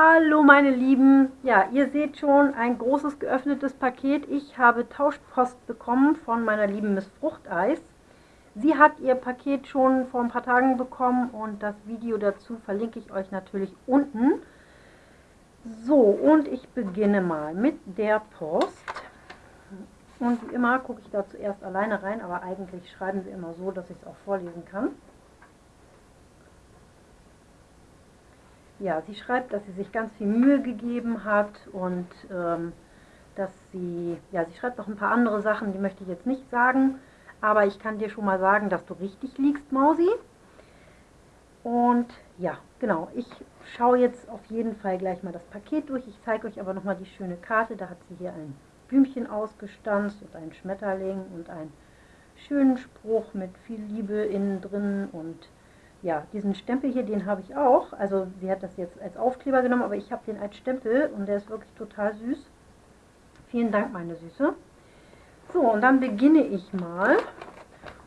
Hallo meine Lieben, ja ihr seht schon ein großes geöffnetes Paket. Ich habe Tauschpost bekommen von meiner lieben Miss Fruchteis. Sie hat ihr Paket schon vor ein paar Tagen bekommen und das Video dazu verlinke ich euch natürlich unten. So und ich beginne mal mit der Post. Und wie immer gucke ich da zuerst alleine rein, aber eigentlich schreiben sie immer so, dass ich es auch vorlesen kann. Ja, sie schreibt, dass sie sich ganz viel Mühe gegeben hat und ähm, dass sie, ja, sie schreibt noch ein paar andere Sachen, die möchte ich jetzt nicht sagen, aber ich kann dir schon mal sagen, dass du richtig liegst, Mausi. Und ja, genau, ich schaue jetzt auf jeden Fall gleich mal das Paket durch. Ich zeige euch aber nochmal die schöne Karte. Da hat sie hier ein Blümchen ausgestanzt und einen Schmetterling und einen schönen Spruch mit viel Liebe innen drin und ja, diesen Stempel hier, den habe ich auch. Also sie hat das jetzt als Aufkleber genommen, aber ich habe den als Stempel und der ist wirklich total süß. Vielen Dank, meine Süße. So, und dann beginne ich mal.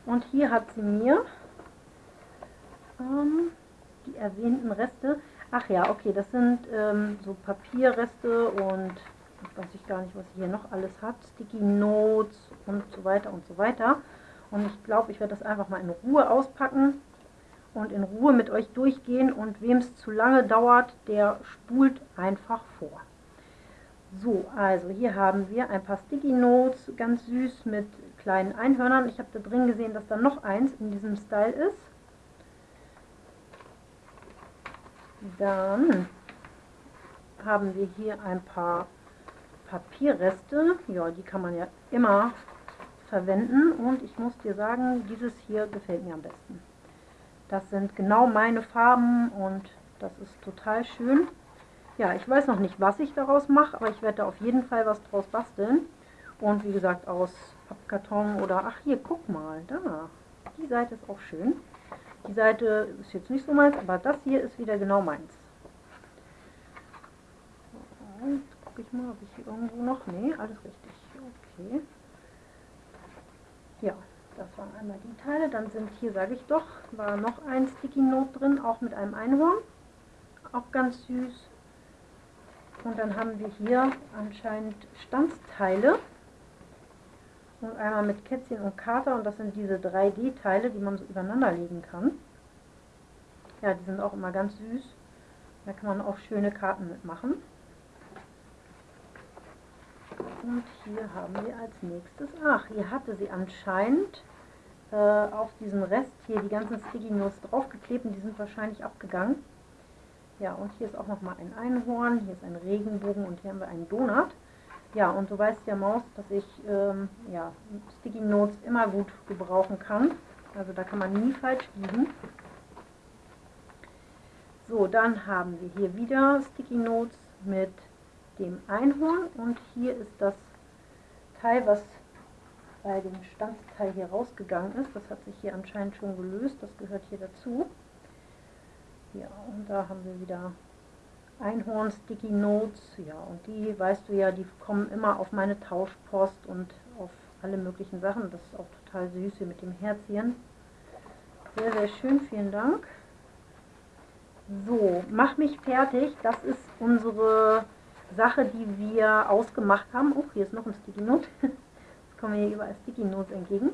Und hier hat sie mir ähm, die erwähnten Reste. Ach ja, okay, das sind ähm, so Papierreste und weiß ich gar nicht, was sie hier noch alles hat. Sticky Notes und so weiter und so weiter. Und ich glaube, ich werde das einfach mal in Ruhe auspacken und in Ruhe mit euch durchgehen und wem es zu lange dauert, der spult einfach vor. So, also hier haben wir ein paar Sticky Notes, ganz süß mit kleinen Einhörnern. Ich habe da drin gesehen, dass da noch eins in diesem Style ist. Dann haben wir hier ein paar Papierreste. Ja, die kann man ja immer verwenden. Und ich muss dir sagen, dieses hier gefällt mir am besten. Das sind genau meine Farben und das ist total schön. Ja, ich weiß noch nicht, was ich daraus mache, aber ich werde da auf jeden Fall was draus basteln. Und wie gesagt, aus Pappkarton oder... Ach, hier, guck mal, da. Die Seite ist auch schön. Die Seite ist jetzt nicht so meins, aber das hier ist wieder genau meins. Und gucke ich mal, ob ich hier irgendwo noch... Nee, alles richtig. Okay. Ja, das waren einmal die Teile. Dann sind hier, sage ich doch, war noch ein Sticky Note drin, auch mit einem Einhorn. Auch ganz süß. Und dann haben wir hier anscheinend Stanzteile. Und einmal mit Kätzchen und Kater. Und das sind diese 3D-Teile, die man so übereinander legen kann. Ja, die sind auch immer ganz süß. Da kann man auch schöne Karten mitmachen. Und hier haben wir als nächstes, ach, hier hatte sie anscheinend äh, auf diesen Rest hier die ganzen Sticky Notes draufgeklebt und die sind wahrscheinlich abgegangen. Ja, und hier ist auch nochmal ein Einhorn, hier ist ein Regenbogen und hier haben wir einen Donut. Ja, und du weißt ja, Maus, dass ich ähm, ja, Sticky Notes immer gut gebrauchen kann. Also da kann man nie falsch liegen. So, dann haben wir hier wieder Sticky Notes mit dem Einhorn und hier ist das Teil, was bei dem Stanzteil hier rausgegangen ist. Das hat sich hier anscheinend schon gelöst, das gehört hier dazu. Ja, und da haben wir wieder Einhorn Sticky Notes. Ja, und die, weißt du ja, die kommen immer auf meine Tauschpost und auf alle möglichen Sachen. Das ist auch total süß hier mit dem Herzchen. Sehr, sehr schön, vielen Dank. So, mach mich fertig. Das ist unsere Sache, die wir ausgemacht haben. Oh, hier ist noch ein Sticky Note. Jetzt kommen wir hier überall Sticky Notes entgegen.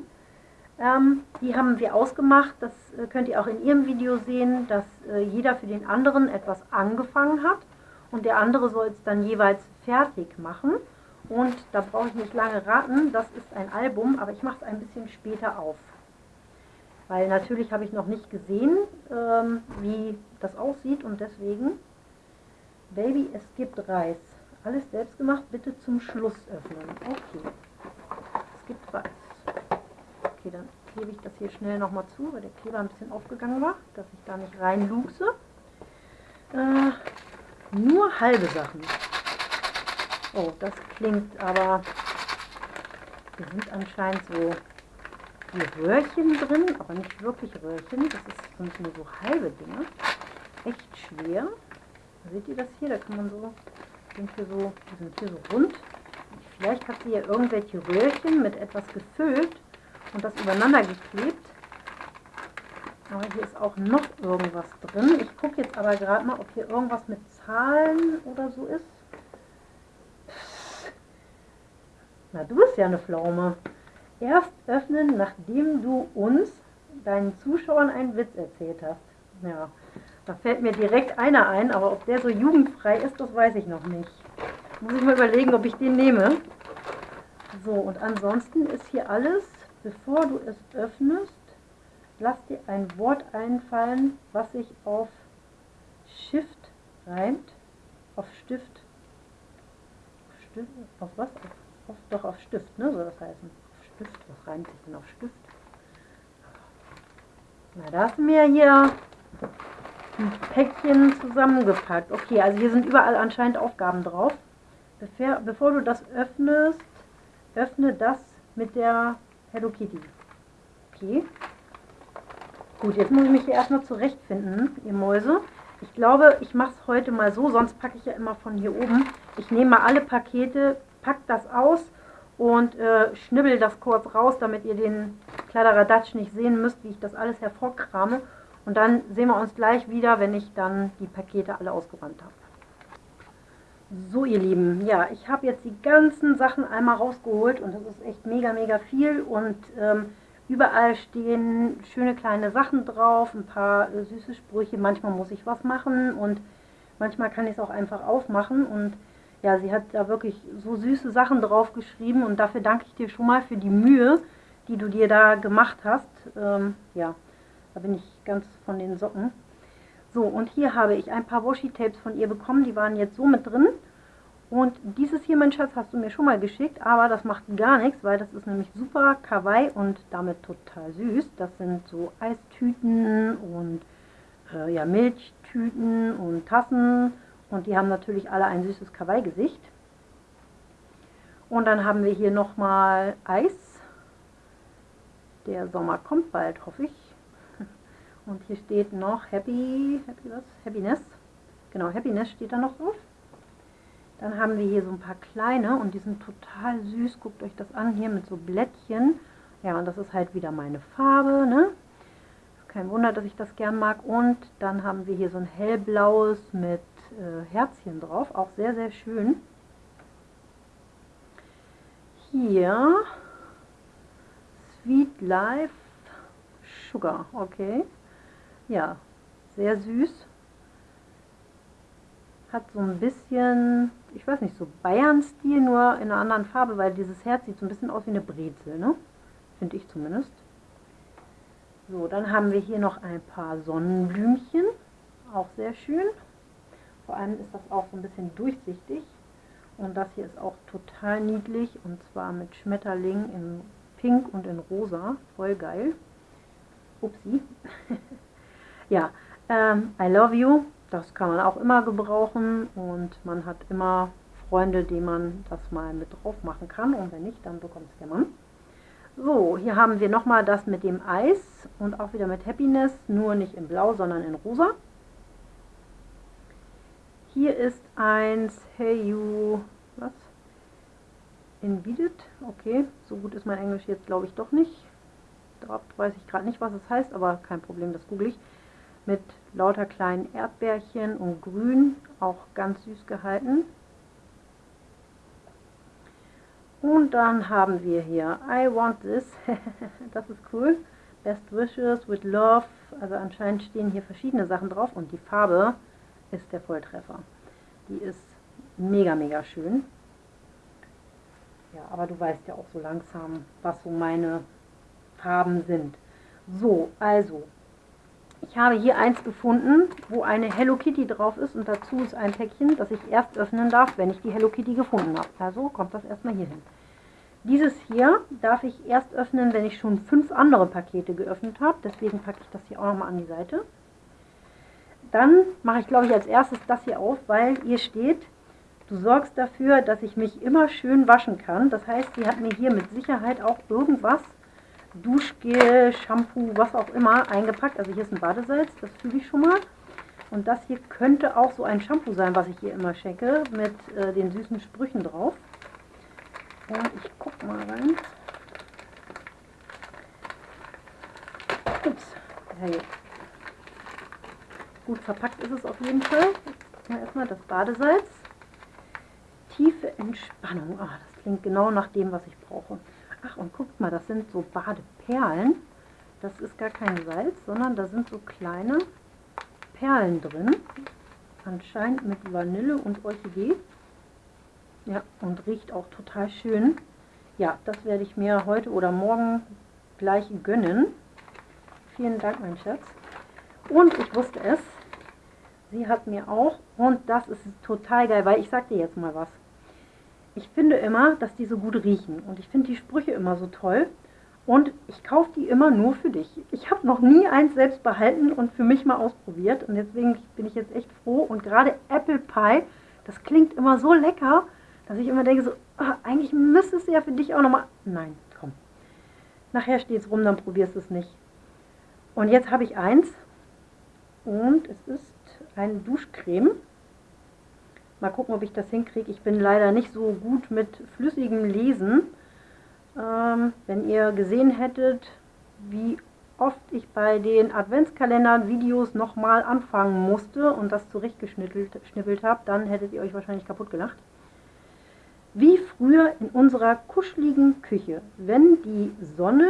Ähm, die haben wir ausgemacht. Das äh, könnt ihr auch in ihrem Video sehen, dass äh, jeder für den anderen etwas angefangen hat und der andere soll es dann jeweils fertig machen. Und da brauche ich nicht lange raten, das ist ein Album, aber ich mache es ein bisschen später auf. Weil natürlich habe ich noch nicht gesehen, ähm, wie das aussieht und deswegen Baby, es gibt Reis. Alles selbst gemacht, bitte zum Schluss öffnen. Okay. Es gibt Reis. Okay, dann klebe ich das hier schnell nochmal zu, weil der Kleber ein bisschen aufgegangen war, dass ich da nicht reinluchse. Äh, nur halbe Sachen. Oh, das klingt aber... Hier sind anscheinend so die Röhrchen drin, aber nicht wirklich Röhrchen. Das ist, nur so halbe Dinge. Echt schwer. Seht ihr das hier? Da kann man so, sind hier so, die sind hier so rund. Vielleicht habt ihr ja irgendwelche Röhrchen mit etwas gefüllt und das übereinander geklebt. Aber hier ist auch noch irgendwas drin. Ich gucke jetzt aber gerade mal, ob hier irgendwas mit Zahlen oder so ist. Na, du bist ja eine Pflaume. Erst öffnen, nachdem du uns, deinen Zuschauern, einen Witz erzählt hast. Ja da fällt mir direkt einer ein, aber ob der so jugendfrei ist, das weiß ich noch nicht. Muss ich mal überlegen, ob ich den nehme. So, und ansonsten ist hier alles, bevor du es öffnest, lass dir ein Wort einfallen, was sich auf Shift reimt. Auf Stift. Auf, Stift, auf was? Auf, auf, doch, auf Stift, ne? Soll das heißen. Auf Stift. Was reimt sich denn auf Stift? Na, da hast du mir hier Päckchen zusammengepackt. Okay, also hier sind überall anscheinend Aufgaben drauf. Bevor, bevor du das öffnest, öffne das mit der Hello Kitty. Okay. Gut, jetzt muss ich mich hier erstmal zurechtfinden, ihr Mäuse. Ich glaube, ich mache es heute mal so, sonst packe ich ja immer von hier oben. Ich nehme mal alle Pakete, pack das aus und äh, schnibbel das kurz raus, damit ihr den Kladderadatsch nicht sehen müsst, wie ich das alles hervorkrame. Und dann sehen wir uns gleich wieder, wenn ich dann die Pakete alle ausgeräumt habe. So ihr Lieben, ja, ich habe jetzt die ganzen Sachen einmal rausgeholt und das ist echt mega, mega viel und ähm, überall stehen schöne kleine Sachen drauf, ein paar äh, süße Sprüche, manchmal muss ich was machen und manchmal kann ich es auch einfach aufmachen und ja, sie hat da wirklich so süße Sachen drauf geschrieben und dafür danke ich dir schon mal für die Mühe, die du dir da gemacht hast. Ähm, ja, da bin ich ganz von den Socken. So, und hier habe ich ein paar Washi-Tapes von ihr bekommen, die waren jetzt so mit drin. Und dieses hier, mein Schatz, hast du mir schon mal geschickt, aber das macht gar nichts, weil das ist nämlich super kawaii und damit total süß. Das sind so Eistüten und äh, ja, Milchtüten und Tassen und die haben natürlich alle ein süßes Kawaii-Gesicht. Und dann haben wir hier nochmal Eis. Der Sommer kommt bald, hoffe ich. Und hier steht noch Happy, Happy was? Happiness. Genau, Happiness steht da noch drauf. Dann haben wir hier so ein paar kleine und die sind total süß. Guckt euch das an, hier mit so Blättchen. Ja, und das ist halt wieder meine Farbe, ne? Kein Wunder, dass ich das gern mag. Und dann haben wir hier so ein hellblaues mit äh, Herzchen drauf. Auch sehr, sehr schön. Hier Sweet Life Sugar, okay. Ja, sehr süß. Hat so ein bisschen, ich weiß nicht, so Bayern-Stil, nur in einer anderen Farbe, weil dieses Herz sieht so ein bisschen aus wie eine Brezel, ne? Finde ich zumindest. So, dann haben wir hier noch ein paar Sonnenblümchen. Auch sehr schön. Vor allem ist das auch so ein bisschen durchsichtig. Und das hier ist auch total niedlich. Und zwar mit Schmetterling in Pink und in Rosa. Voll geil. Upsi. ja, ähm, I love you. Das kann man auch immer gebrauchen. Und man hat immer Freunde, die man das mal mit drauf machen kann. Und wenn nicht, dann bekommt es der Mann. So, hier haben wir nochmal das mit dem Eis und auch wieder mit Happiness, nur nicht in Blau, sondern in Rosa. Hier ist eins, hey you, was? Invited, okay, so gut ist mein Englisch jetzt glaube ich doch nicht. Da weiß ich gerade nicht, was es heißt, aber kein Problem, das google ich. Mit lauter kleinen Erdbeerchen und Grün, auch ganz süß gehalten. Und dann haben wir hier I want this, das ist cool. Best wishes with love, also anscheinend stehen hier verschiedene Sachen drauf und die Farbe ist der Volltreffer. Die ist mega, mega schön. Ja, aber du weißt ja auch so langsam, was so meine Farben sind. So, also, ich habe hier eins gefunden, wo eine Hello Kitty drauf ist und dazu ist ein Päckchen, das ich erst öffnen darf, wenn ich die Hello Kitty gefunden habe. Also kommt das erstmal hier hin. Dieses hier darf ich erst öffnen, wenn ich schon fünf andere Pakete geöffnet habe. Deswegen packe ich das hier auch nochmal an die Seite. Dann mache ich, glaube ich, als erstes das hier auf, weil hier steht, du sorgst dafür, dass ich mich immer schön waschen kann. Das heißt, sie hat mir hier mit Sicherheit auch irgendwas, Duschgel, Shampoo, was auch immer, eingepackt. Also hier ist ein Badesalz, das fühle ich schon mal. Und das hier könnte auch so ein Shampoo sein, was ich hier immer schenke, mit äh, den süßen Sprüchen drauf. Und ich gucke mal rein. Ups, hey. Gut verpackt ist es auf jeden Fall. Mal erstmal das Badesalz. Tiefe Entspannung. Ah, das klingt genau nach dem, was ich brauche. Ach, und guckt mal, das sind so Badeperlen. Das ist gar kein Salz, sondern da sind so kleine Perlen drin. Anscheinend mit Vanille und Orchidee. Ja, und riecht auch total schön. Ja, das werde ich mir heute oder morgen gleich gönnen. Vielen Dank, mein Schatz. Und ich wusste es. Sie hat mir auch, und das ist total geil, weil ich sag dir jetzt mal was. Ich finde immer, dass die so gut riechen. Und ich finde die Sprüche immer so toll. Und ich kaufe die immer nur für dich. Ich habe noch nie eins selbst behalten und für mich mal ausprobiert. Und deswegen bin ich jetzt echt froh. Und gerade Apple Pie, das klingt immer so lecker, dass ich immer denke, so, ach, eigentlich müsste es ja für dich auch nochmal... Nein, komm. Nachher steht es rum, dann probierst du es nicht. Und jetzt habe ich eins. Und es ist eine Duschcreme. Mal gucken, ob ich das hinkriege. Ich bin leider nicht so gut mit flüssigem Lesen. Ähm, wenn ihr gesehen hättet, wie oft ich bei den Adventskalender-Videos nochmal anfangen musste und das zurechtgeschnippelt habe, dann hättet ihr euch wahrscheinlich kaputt gelacht. Wie früher in unserer kuscheligen Küche, wenn die Sonne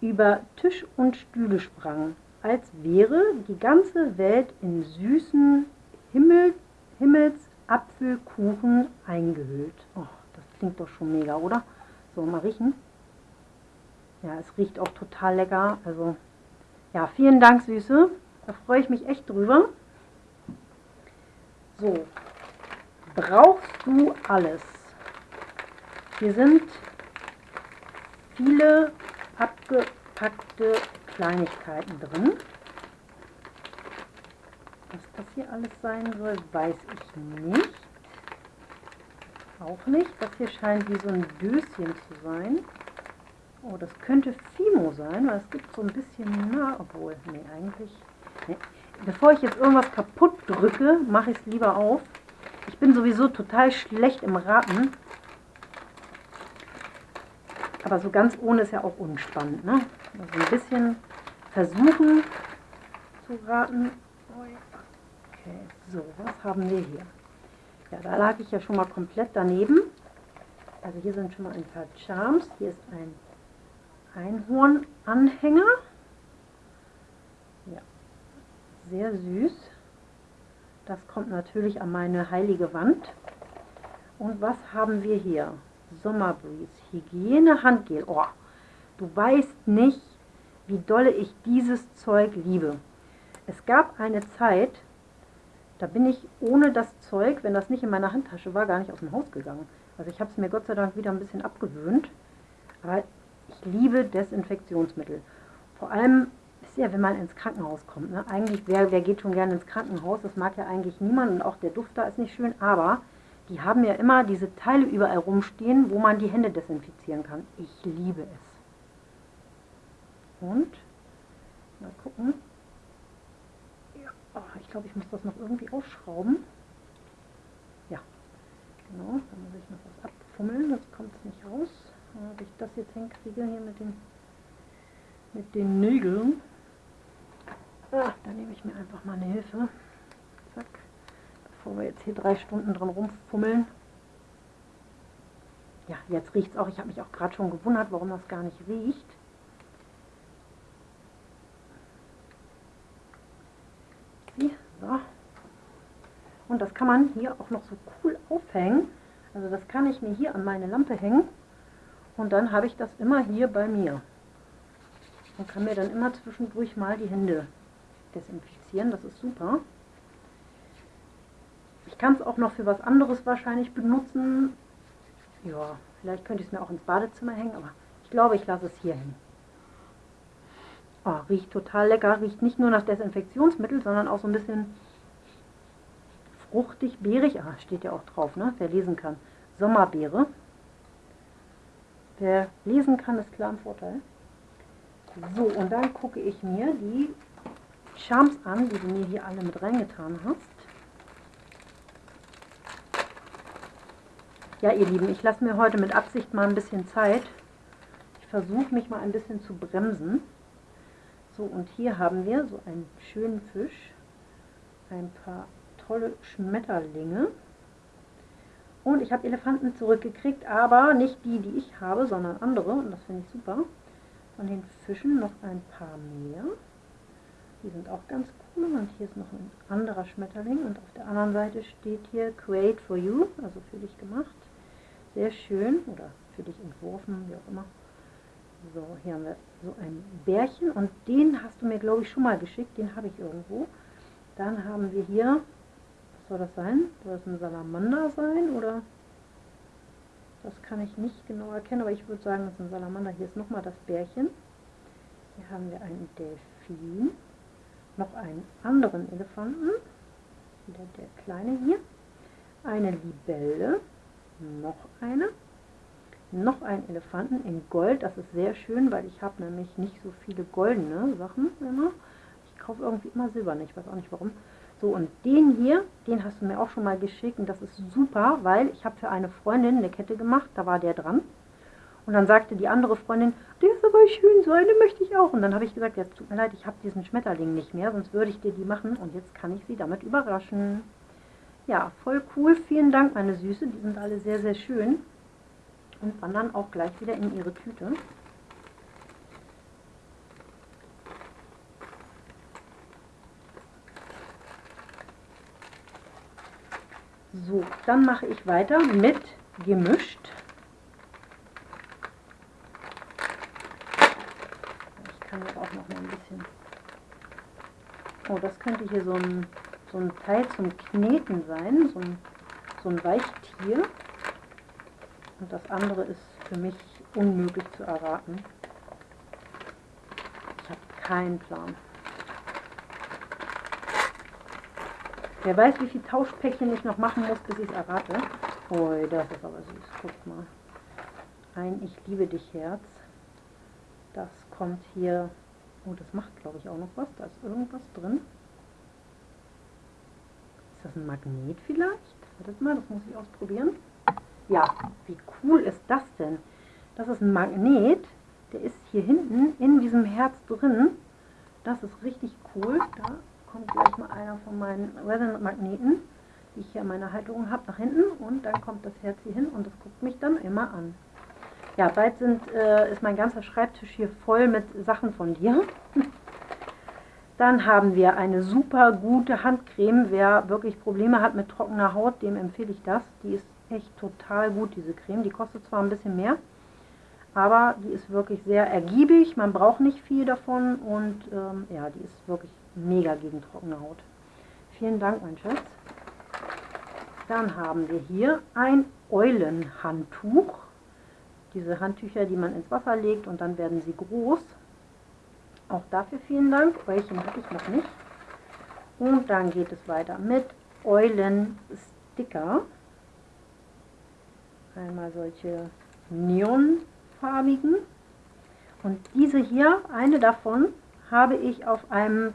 über Tisch und Stühle sprang, als wäre die ganze Welt in süßen Himmel, Himmelsapfelkuchen eingehüllt. Oh, das klingt doch schon mega, oder? So, mal riechen. Ja, es riecht auch total lecker. Also, ja, vielen Dank, Süße. Da freue ich mich echt drüber. So, brauchst du alles? Hier sind viele abgepackte Kleinigkeiten drin. Was das hier alles sein soll, weiß ich nicht. Auch nicht. Das hier scheint wie so ein Döschen zu sein. Oh, das könnte Fimo sein, weil es gibt so ein bisschen, na, obwohl, nee, eigentlich, nee. Bevor ich jetzt irgendwas kaputt drücke, mache ich es lieber auf. Ich bin sowieso total schlecht im Raten. Aber so ganz ohne ist ja auch unspannend, ne? Also ein bisschen versuchen zu raten. Okay, so, was haben wir hier? Ja, da lag ich ja schon mal komplett daneben. Also hier sind schon mal ein paar Charms. Hier ist ein Einhornanhänger. Ja, sehr süß. Das kommt natürlich an meine heilige Wand. Und was haben wir hier? Sommerbreeze, Hygiene, Handgel. Oh, du weißt nicht, wie dolle ich dieses Zeug liebe. Es gab eine Zeit, da bin ich ohne das Zeug, wenn das nicht in meiner Handtasche war, gar nicht aus dem Haus gegangen. Also ich habe es mir Gott sei Dank wieder ein bisschen abgewöhnt. Aber ich liebe Desinfektionsmittel. Vor allem ist ja, wenn man ins Krankenhaus kommt. Ne? Eigentlich, wer, wer geht schon gerne ins Krankenhaus? Das mag ja eigentlich niemand und auch der Duft da ist nicht schön. Aber die haben ja immer diese Teile überall rumstehen, wo man die Hände desinfizieren kann. Ich liebe es. Und, mal gucken. Ja, oh, ich glaube, ich muss das noch irgendwie ausschrauben. Ja, genau, da muss ich noch was abfummeln, sonst kommt es nicht raus. Ob ich das jetzt hinkriege hier mit den, mit den Nägeln. Ah, da nehme ich mir einfach mal eine Hilfe. Zack. Bevor wir jetzt hier drei Stunden dran rumfummeln. Ja, jetzt riecht es auch. Ich habe mich auch gerade schon gewundert, warum das gar nicht riecht. So. Und das kann man hier auch noch so cool aufhängen. Also das kann ich mir hier an meine Lampe hängen. Und dann habe ich das immer hier bei mir. Und kann mir dann immer zwischendurch mal die Hände desinfizieren. Das ist super. Ich kann es auch noch für was anderes wahrscheinlich benutzen. Ja, vielleicht könnte ich es mir auch ins Badezimmer hängen, aber ich glaube, ich lasse es hier hängen. Oh, riecht total lecker. Riecht nicht nur nach Desinfektionsmittel, sondern auch so ein bisschen fruchtig, beerig. Ah, steht ja auch drauf, ne? wer lesen kann. Sommerbeere. Wer lesen kann, ist klar ein Vorteil. So, und dann gucke ich mir die Charms an, die du mir hier alle mit reingetan hast. Ja, ihr Lieben, ich lasse mir heute mit Absicht mal ein bisschen Zeit. Ich versuche mich mal ein bisschen zu bremsen. So, und hier haben wir so einen schönen Fisch, ein paar tolle Schmetterlinge Und ich habe Elefanten zurückgekriegt, aber nicht die, die ich habe, sondern andere. Und das finde ich super. Von den Fischen noch ein paar mehr. Die sind auch ganz cool. Und hier ist noch ein anderer Schmetterling. Und auf der anderen Seite steht hier Create for You, also für dich gemacht. Sehr schön. Oder für dich entworfen, wie auch immer. So, hier haben wir so ein Bärchen. Und den hast du mir, glaube ich, schon mal geschickt. Den habe ich irgendwo. Dann haben wir hier, was soll das sein? Soll das ein Salamander sein? Oder das kann ich nicht genau erkennen, aber ich würde sagen, das ist ein Salamander. Hier ist nochmal das Bärchen. Hier haben wir einen Delfin noch einen anderen Elefanten, wieder der kleine hier, eine Libelle, noch eine, noch einen Elefanten in Gold, das ist sehr schön, weil ich habe nämlich nicht so viele goldene Sachen immer. Ich kaufe irgendwie immer silberne, ich weiß auch nicht warum. So, und den hier, den hast du mir auch schon mal geschickt und das ist super, weil ich habe für eine Freundin eine Kette gemacht, da war der dran. Und dann sagte die andere Freundin, der ist aber schön, so eine möchte ich auch. Und dann habe ich gesagt, ja, tut mir leid, ich habe diesen Schmetterling nicht mehr, sonst würde ich dir die machen. Und jetzt kann ich sie damit überraschen. Ja, voll cool. Vielen Dank, meine Süße. Die sind alle sehr, sehr schön. Und wandern auch gleich wieder in ihre Tüte. So, dann mache ich weiter mit gemischt. Oh, das könnte hier so ein, so ein Teil zum Kneten sein, so ein, so ein Weichtier. Und das andere ist für mich unmöglich zu erraten. Ich habe keinen Plan. Wer weiß, wie viel Tauschpäckchen ich noch machen muss, bis ich es errate. Oh, das ist aber süß. Guck mal. Ein Ich liebe dich Herz. Das kommt hier Oh, das macht, glaube ich, auch noch was. Da ist irgendwas drin. Ist das ein Magnet vielleicht? Wartet mal, das muss ich ausprobieren. Ja, wie cool ist das denn? Das ist ein Magnet. Der ist hier hinten in diesem Herz drin. Das ist richtig cool. Da kommt gleich mal einer von meinen Resonant-Magneten, die ich hier in meiner Halterung habe, nach hinten. Und dann kommt das Herz hier hin und das guckt mich dann immer an. Ja, bald sind, äh, ist mein ganzer Schreibtisch hier voll mit Sachen von dir. Dann haben wir eine super gute Handcreme. Wer wirklich Probleme hat mit trockener Haut, dem empfehle ich das. Die ist echt total gut, diese Creme. Die kostet zwar ein bisschen mehr, aber die ist wirklich sehr ergiebig. Man braucht nicht viel davon und ähm, ja, die ist wirklich mega gegen trockene Haut. Vielen Dank, mein Schatz. Dann haben wir hier ein Eulenhandtuch diese Handtücher, die man ins Wasser legt und dann werden sie groß. Auch dafür vielen Dank. Eulchen habe ich noch nicht. Und dann geht es weiter mit Eulensticker. Einmal solche neonfarbigen. Und diese hier, eine davon, habe ich auf einem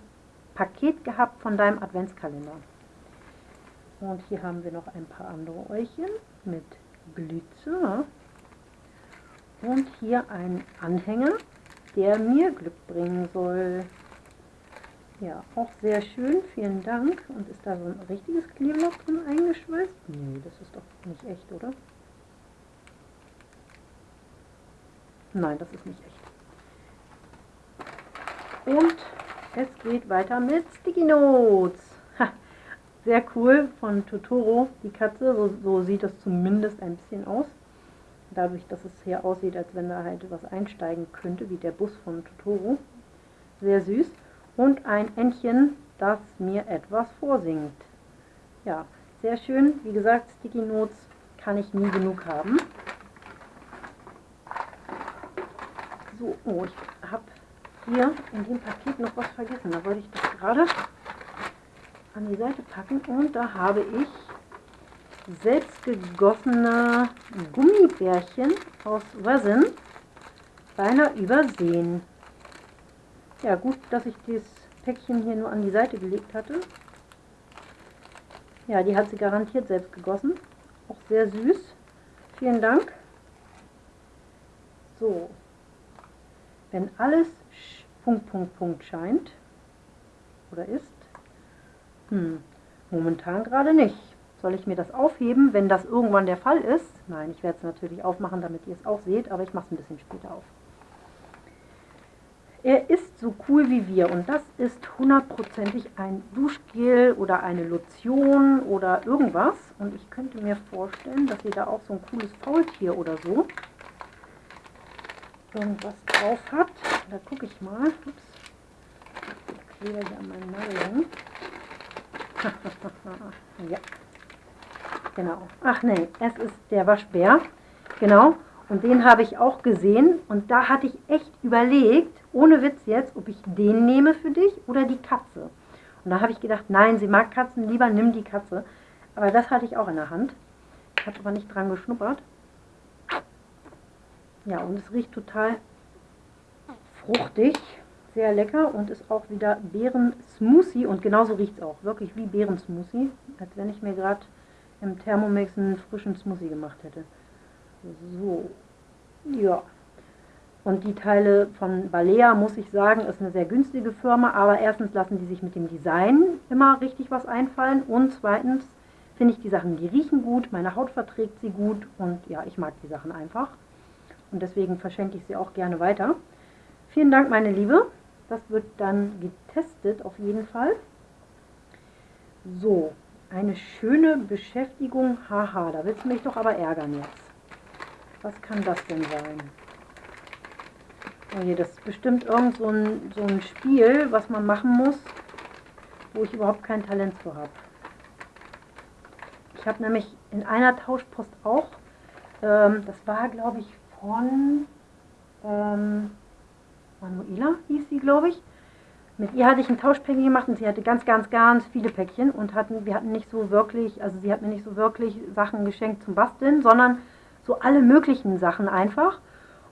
Paket gehabt von deinem Adventskalender. Und hier haben wir noch ein paar andere Eulchen mit Glitzer. Und hier ein Anhänger, der mir Glück bringen soll. Ja, auch sehr schön, vielen Dank. Und ist da so ein richtiges Kleeblatt drin eingeschweißt? Nee, das ist doch nicht echt, oder? Nein, das ist nicht echt. Und es geht weiter mit Sticky Notes. Ha, sehr cool von Totoro, die Katze. So, so sieht das zumindest ein bisschen aus dadurch, dass es hier aussieht, als wenn da halt was einsteigen könnte, wie der Bus von Totoro. Sehr süß. Und ein Entchen, das mir etwas vorsingt. Ja, sehr schön. Wie gesagt, Sticky Notes kann ich nie genug haben. So, oh, ich habe hier in dem Paket noch was vergessen. Da wollte ich das gerade an die Seite packen. Und da habe ich selbstgegossene Gummibärchen aus Resin beinahe übersehen. Ja, gut, dass ich dieses Päckchen hier nur an die Seite gelegt hatte. Ja, die hat sie garantiert selbst gegossen. Auch sehr süß. Vielen Dank. So. Wenn alles Punkt, Punkt, Punkt scheint oder ist, hm, momentan gerade nicht. Soll ich mir das aufheben, wenn das irgendwann der Fall ist? Nein, ich werde es natürlich aufmachen, damit ihr es auch seht, aber ich mache es ein bisschen später auf. Er ist so cool wie wir und das ist hundertprozentig ein Duschgel oder eine Lotion oder irgendwas. Und ich könnte mir vorstellen, dass ihr da auch so ein cooles Faultier oder so irgendwas drauf habt. Da gucke ich mal. Ups. Ich klebe hier an meinen ja. Genau. Ach nee, es ist der Waschbär. Genau. Und den habe ich auch gesehen und da hatte ich echt überlegt, ohne Witz jetzt, ob ich den nehme für dich oder die Katze. Und da habe ich gedacht, nein, sie mag Katzen, lieber nimm die Katze. Aber das hatte ich auch in der Hand. Ich habe aber nicht dran geschnuppert. Ja, und es riecht total fruchtig, sehr lecker und ist auch wieder Beeren-Smoothie. Und genauso riecht es auch, wirklich wie Beeren-Smoothie, als wenn ich mir gerade im Thermomix einen frischen Smoothie gemacht hätte. So, ja. Und die Teile von Balea, muss ich sagen, ist eine sehr günstige Firma, aber erstens lassen die sich mit dem Design immer richtig was einfallen und zweitens finde ich die Sachen, die riechen gut, meine Haut verträgt sie gut und ja, ich mag die Sachen einfach. Und deswegen verschenke ich sie auch gerne weiter. Vielen Dank, meine Liebe. Das wird dann getestet auf jeden Fall. So, eine schöne Beschäftigung. Haha, da willst du mich doch aber ärgern jetzt. Was kann das denn sein? Oh das ist bestimmt irgend so ein, so ein Spiel, was man machen muss, wo ich überhaupt kein Talent für habe. Ich habe nämlich in einer Tauschpost auch, ähm, das war glaube ich von ähm, Manuela, hieß sie glaube ich. Mit ihr hatte ich ein Tauschpäckchen gemacht und sie hatte ganz, ganz, ganz viele Päckchen und hatten, wir hatten nicht so wirklich, also sie hat mir nicht so wirklich Sachen geschenkt zum Basteln, sondern so alle möglichen Sachen einfach.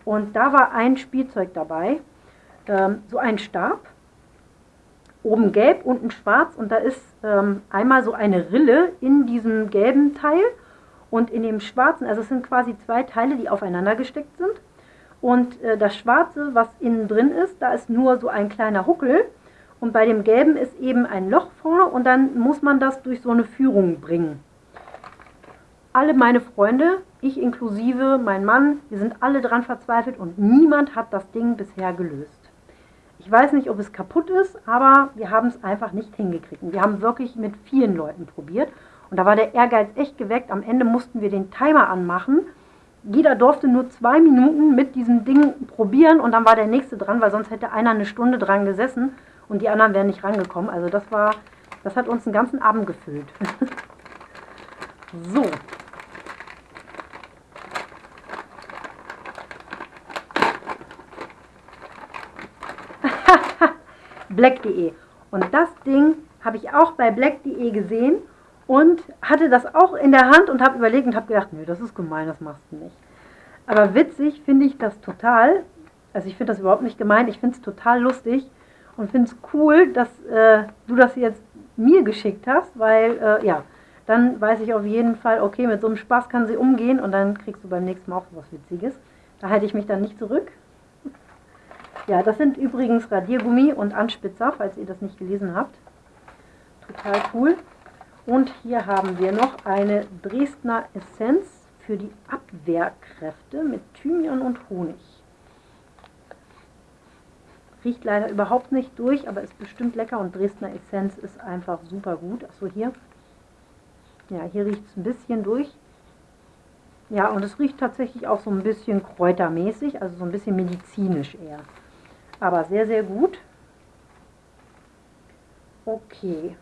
Und da war ein Spielzeug dabei, ähm, so ein Stab, oben gelb, unten schwarz und da ist ähm, einmal so eine Rille in diesem gelben Teil und in dem schwarzen, also es sind quasi zwei Teile, die aufeinander gesteckt sind. Und äh, das schwarze, was innen drin ist, da ist nur so ein kleiner Huckel und bei dem gelben ist eben ein Loch vorne und dann muss man das durch so eine Führung bringen. Alle meine Freunde ich inklusive, mein Mann, wir sind alle dran verzweifelt und niemand hat das Ding bisher gelöst. Ich weiß nicht, ob es kaputt ist, aber wir haben es einfach nicht hingekriegt. Wir haben wirklich mit vielen Leuten probiert und da war der Ehrgeiz echt geweckt. Am Ende mussten wir den Timer anmachen. Jeder durfte nur zwei Minuten mit diesem Ding probieren und dann war der nächste dran, weil sonst hätte einer eine Stunde dran gesessen und die anderen wären nicht rangekommen. Also das war, das hat uns einen ganzen Abend gefüllt. so, black.de. Und das Ding habe ich auch bei black.de gesehen und hatte das auch in der Hand und habe überlegt und habe gedacht, nee, das ist gemein, das machst du nicht. Aber witzig finde ich das total. Also ich finde das überhaupt nicht gemein, ich finde es total lustig und finde es cool, dass äh, du das jetzt mir geschickt hast, weil äh, ja, dann weiß ich auf jeden Fall, okay, mit so einem Spaß kann sie umgehen und dann kriegst du beim nächsten Mal auch was Witziges. Da halte ich mich dann nicht zurück. Ja, das sind übrigens Radiergummi und Anspitzer, falls ihr das nicht gelesen habt. Total cool. Und hier haben wir noch eine Dresdner Essenz für die Abwehrkräfte mit Thymian und Honig. Riecht leider überhaupt nicht durch, aber ist bestimmt lecker und Dresdner Essenz ist einfach super gut. Achso, hier. Ja, hier riecht es ein bisschen durch. Ja, und es riecht tatsächlich auch so ein bisschen kräutermäßig, also so ein bisschen medizinisch eher aber sehr, sehr gut. Okay.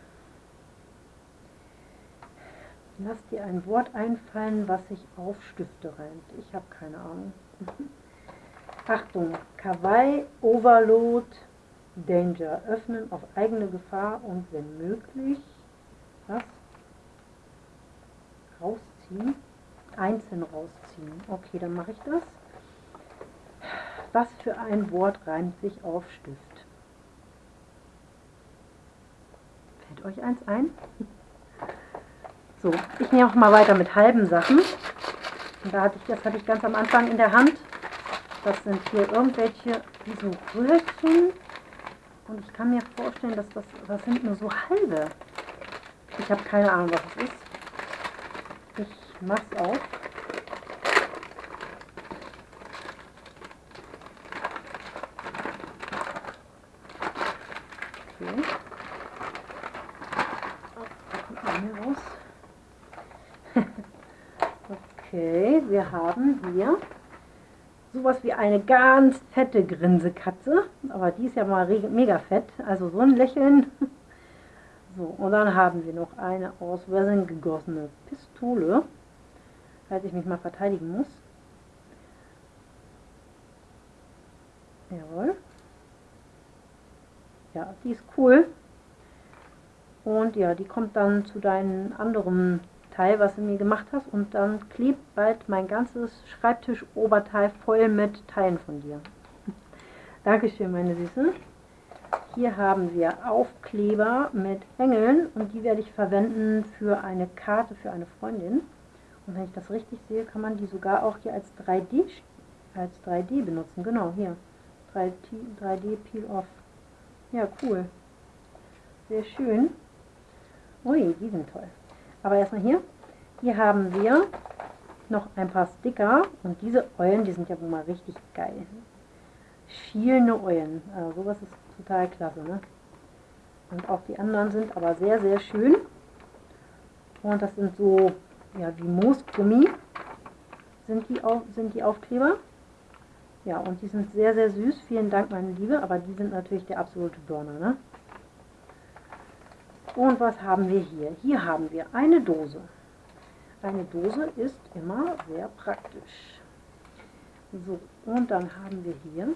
Lass dir ein Wort einfallen, was sich auf Stifte reimt. Ich habe keine Ahnung. Achtung, Kawaii, Overload, Danger. Öffnen auf eigene Gefahr und wenn möglich, was? Rausziehen. Einzeln rausziehen. Okay, dann mache ich das. Was für ein Wort reimt sich auf Stift? Fällt euch eins ein? So, ich nehme auch mal weiter mit halben Sachen. Und da hatte ich, das hatte ich ganz am Anfang in der Hand. Das sind hier irgendwelche, wie so Röhrchen. Und ich kann mir vorstellen, dass das, das sind nur so halbe. Ich habe keine Ahnung, was es ist. Ich mach's auf. Okay. Oh, raus. okay, haben hier sowas wie eine ganz fette Grinsekatze, aber die ist ja mal mega fett, also so ein Lächeln. So, und dann haben wir noch eine aus Resin gegossene Pistole, falls ich mich mal verteidigen muss. Jawohl. Ja, die ist cool. Und ja, die kommt dann zu deinem anderen Teil, was du mir gemacht hast. Und dann klebt bald mein ganzes Schreibtisch-Oberteil voll mit Teilen von dir. Dankeschön, meine Süße. Hier haben wir Aufkleber mit Engeln und die werde ich verwenden für eine Karte für eine Freundin. Und wenn ich das richtig sehe, kann man die sogar auch hier als 3D, als 3D benutzen. Genau, hier. 3D, 3D Peel Off. Ja, cool. Sehr schön. Ui, die sind toll. Aber erstmal hier. Hier haben wir noch ein paar Sticker und diese Eulen, die sind ja wohl mal richtig geil. Schielende Eulen. Also sowas ist total klasse. Ne? Und auch die anderen sind aber sehr, sehr schön. Und das sind so, ja, wie Moosgummi sind die, auf, sind die Aufkleber. Ja, und die sind sehr, sehr süß. Vielen Dank, meine Liebe. Aber die sind natürlich der absolute Burner. Ne? Und was haben wir hier? Hier haben wir eine Dose. Eine Dose ist immer sehr praktisch. So, und dann haben wir hier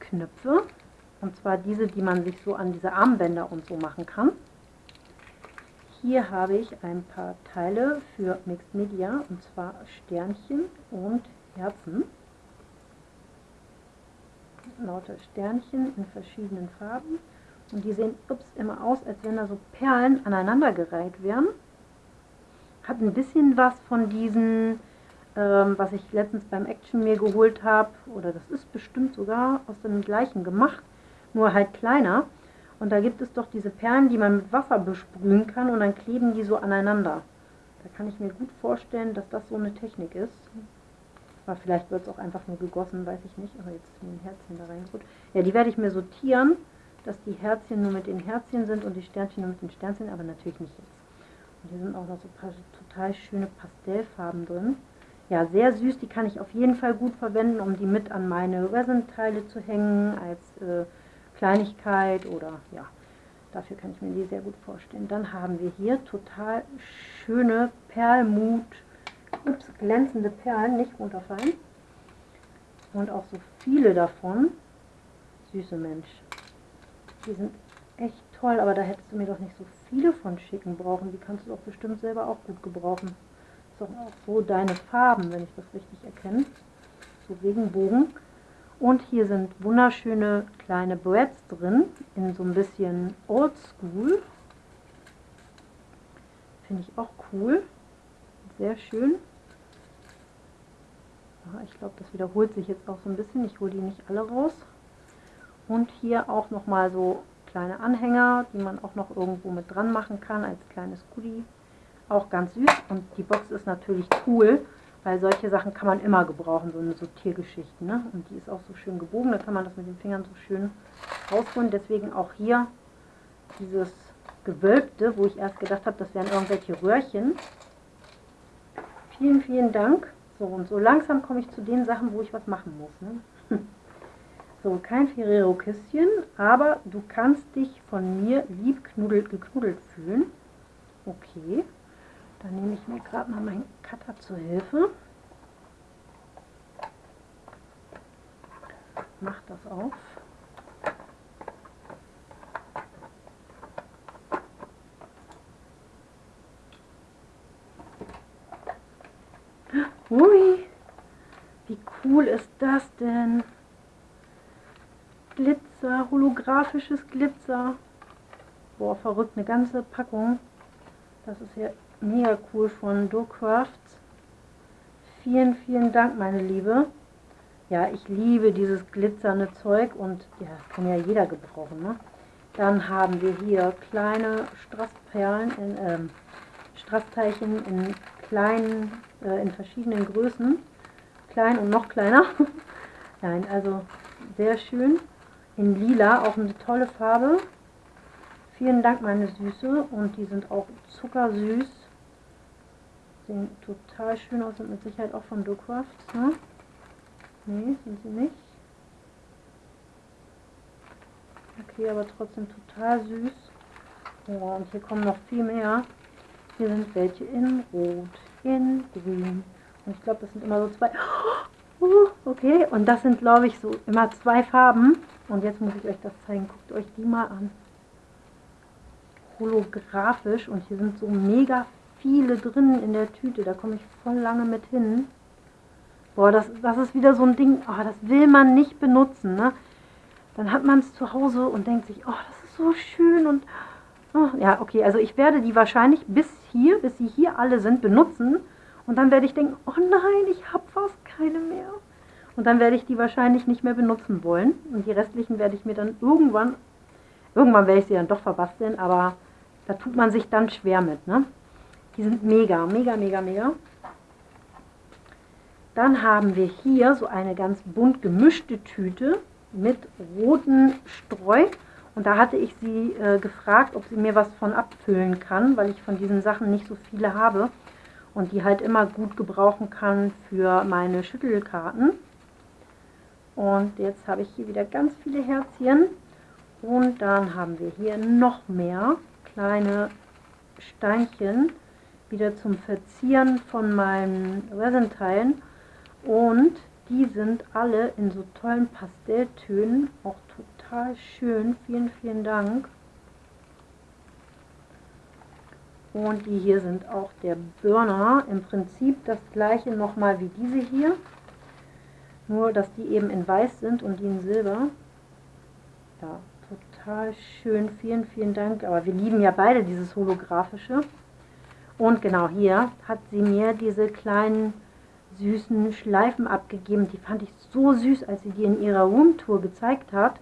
Knöpfe. Und zwar diese, die man sich so an diese Armbänder und so machen kann. Hier habe ich ein paar Teile für Mixed Media, und zwar Sternchen und Herzen. Lauter Sternchen in verschiedenen Farben. Und die sehen ups, immer aus, als wenn da so Perlen aneinandergereiht wären. Hat ein bisschen was von diesen, ähm, was ich letztens beim Action mir geholt habe. Oder das ist bestimmt sogar aus dem gleichen gemacht, nur halt kleiner. Und da gibt es doch diese Perlen, die man mit Wasser besprühen kann und dann kleben die so aneinander. Da kann ich mir gut vorstellen, dass das so eine Technik ist. Aber vielleicht wird es auch einfach nur gegossen, weiß ich nicht. Aber jetzt ist mir ein Herzchen da reingerutscht. Ja, die werde ich mir sortieren dass die Herzchen nur mit den Herzchen sind und die Sternchen nur mit den Sternchen, aber natürlich nicht jetzt. Und hier sind auch noch so ein paar total schöne Pastellfarben drin. Ja, sehr süß, die kann ich auf jeden Fall gut verwenden, um die mit an meine Resin-Teile zu hängen, als äh, Kleinigkeit oder ja, dafür kann ich mir die sehr gut vorstellen. Dann haben wir hier total schöne Perlmut, ups, glänzende Perlen, nicht runterfallen. Und auch so viele davon. Süße Mensch. Die sind echt toll, aber da hättest du mir doch nicht so viele von schicken brauchen. Die kannst du doch bestimmt selber auch gut gebrauchen. ist doch auch so deine Farben, wenn ich das richtig erkenne. So Regenbogen. Und hier sind wunderschöne kleine Breads drin, in so ein bisschen Oldschool. Finde ich auch cool. Sehr schön. ich glaube, das wiederholt sich jetzt auch so ein bisschen. Ich hole die nicht alle raus. Und hier auch nochmal so kleine Anhänger, die man auch noch irgendwo mit dran machen kann als kleines Goodie. Auch ganz süß und die Box ist natürlich cool, weil solche Sachen kann man immer gebrauchen, so eine Sortiergeschichte. Ne? Und die ist auch so schön gebogen, da kann man das mit den Fingern so schön rausholen. Deswegen auch hier dieses Gewölbte, wo ich erst gedacht habe, das wären irgendwelche Röhrchen. Vielen, vielen Dank. So, und so langsam komme ich zu den Sachen, wo ich was machen muss. Ne? So, kein Ferrero-Küsschen, aber du kannst dich von mir lieb knuddelt, geknuddelt fühlen. Okay, dann nehme ich mir gerade mal meinen Cutter zur Hilfe. Mach das auf. Ui, wie cool ist das denn? Glitzer, holographisches Glitzer. Boah, verrückt, eine ganze Packung. Das ist ja mega cool von Crafts. Vielen, vielen Dank, meine Liebe. Ja, ich liebe dieses glitzernde Zeug und ja, kann ja jeder gebrauchen. Ne? Dann haben wir hier kleine Strassperlen in, ähm, Straßteilchen in kleinen, äh, in verschiedenen Größen. Klein und noch kleiner. Nein, also sehr schön. In lila, auch eine tolle Farbe. Vielen Dank, meine Süße. Und die sind auch zuckersüß. Sehen total schön aus, sind mit Sicherheit auch von Docraft. Ne? Nee, sind sie nicht. Okay, aber trotzdem total süß. Oh, und hier kommen noch viel mehr. Hier sind welche in Rot, in Grün. Und ich glaube, das sind immer so zwei. Oh, okay, und das sind, glaube ich, so immer zwei Farben. Und jetzt muss ich euch das zeigen. Guckt euch die mal an. Holographisch. Und hier sind so mega viele drin in der Tüte. Da komme ich voll lange mit hin. Boah, das, das ist wieder so ein Ding, oh, das will man nicht benutzen. Ne? Dann hat man es zu Hause und denkt sich, oh, das ist so schön und oh, ja, okay, also ich werde die wahrscheinlich bis hier, bis sie hier alle sind, benutzen und dann werde ich denken, oh nein, ich habe fast keine mehr. Und dann werde ich die wahrscheinlich nicht mehr benutzen wollen und die restlichen werde ich mir dann irgendwann, irgendwann werde ich sie dann doch verbasteln, aber da tut man sich dann schwer mit, ne? Die sind mega, mega, mega, mega. Dann haben wir hier so eine ganz bunt gemischte Tüte mit roten Streu. Und da hatte ich sie äh, gefragt, ob sie mir was von abfüllen kann, weil ich von diesen Sachen nicht so viele habe und die halt immer gut gebrauchen kann für meine Schüttelkarten. Und jetzt habe ich hier wieder ganz viele Herzchen. Und dann haben wir hier noch mehr kleine Steinchen, wieder zum Verzieren von meinen Resenteilen. Und die sind alle in so tollen Pastelltönen, auch total schön. Vielen, vielen Dank. Und die hier sind auch der Burner. Im Prinzip das gleiche nochmal wie diese hier. Nur, dass die eben in weiß sind und die in silber. Ja, total schön. Vielen, vielen Dank. Aber wir lieben ja beide dieses holographische. Und genau hier hat sie mir diese kleinen süßen Schleifen abgegeben. Die fand ich so süß, als sie die in ihrer Roomtour gezeigt hat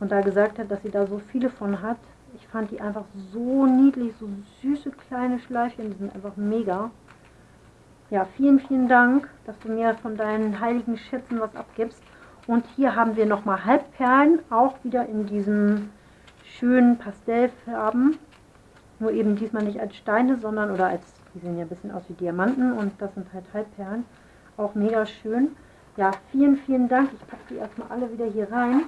und da gesagt hat, dass sie da so viele von hat. Ich fand die einfach so niedlich, so süße kleine Schleifchen, die sind einfach mega. Ja, vielen, vielen Dank, dass du mir von deinen heiligen Schätzen was abgibst. Und hier haben wir nochmal Halbperlen, auch wieder in diesem schönen Pastellfarben. Nur eben diesmal nicht als Steine, sondern oder als die sehen ja ein bisschen aus wie Diamanten und das sind halt Halbperlen. Auch mega schön. Ja, vielen, vielen Dank. Ich packe die erstmal alle wieder hier rein.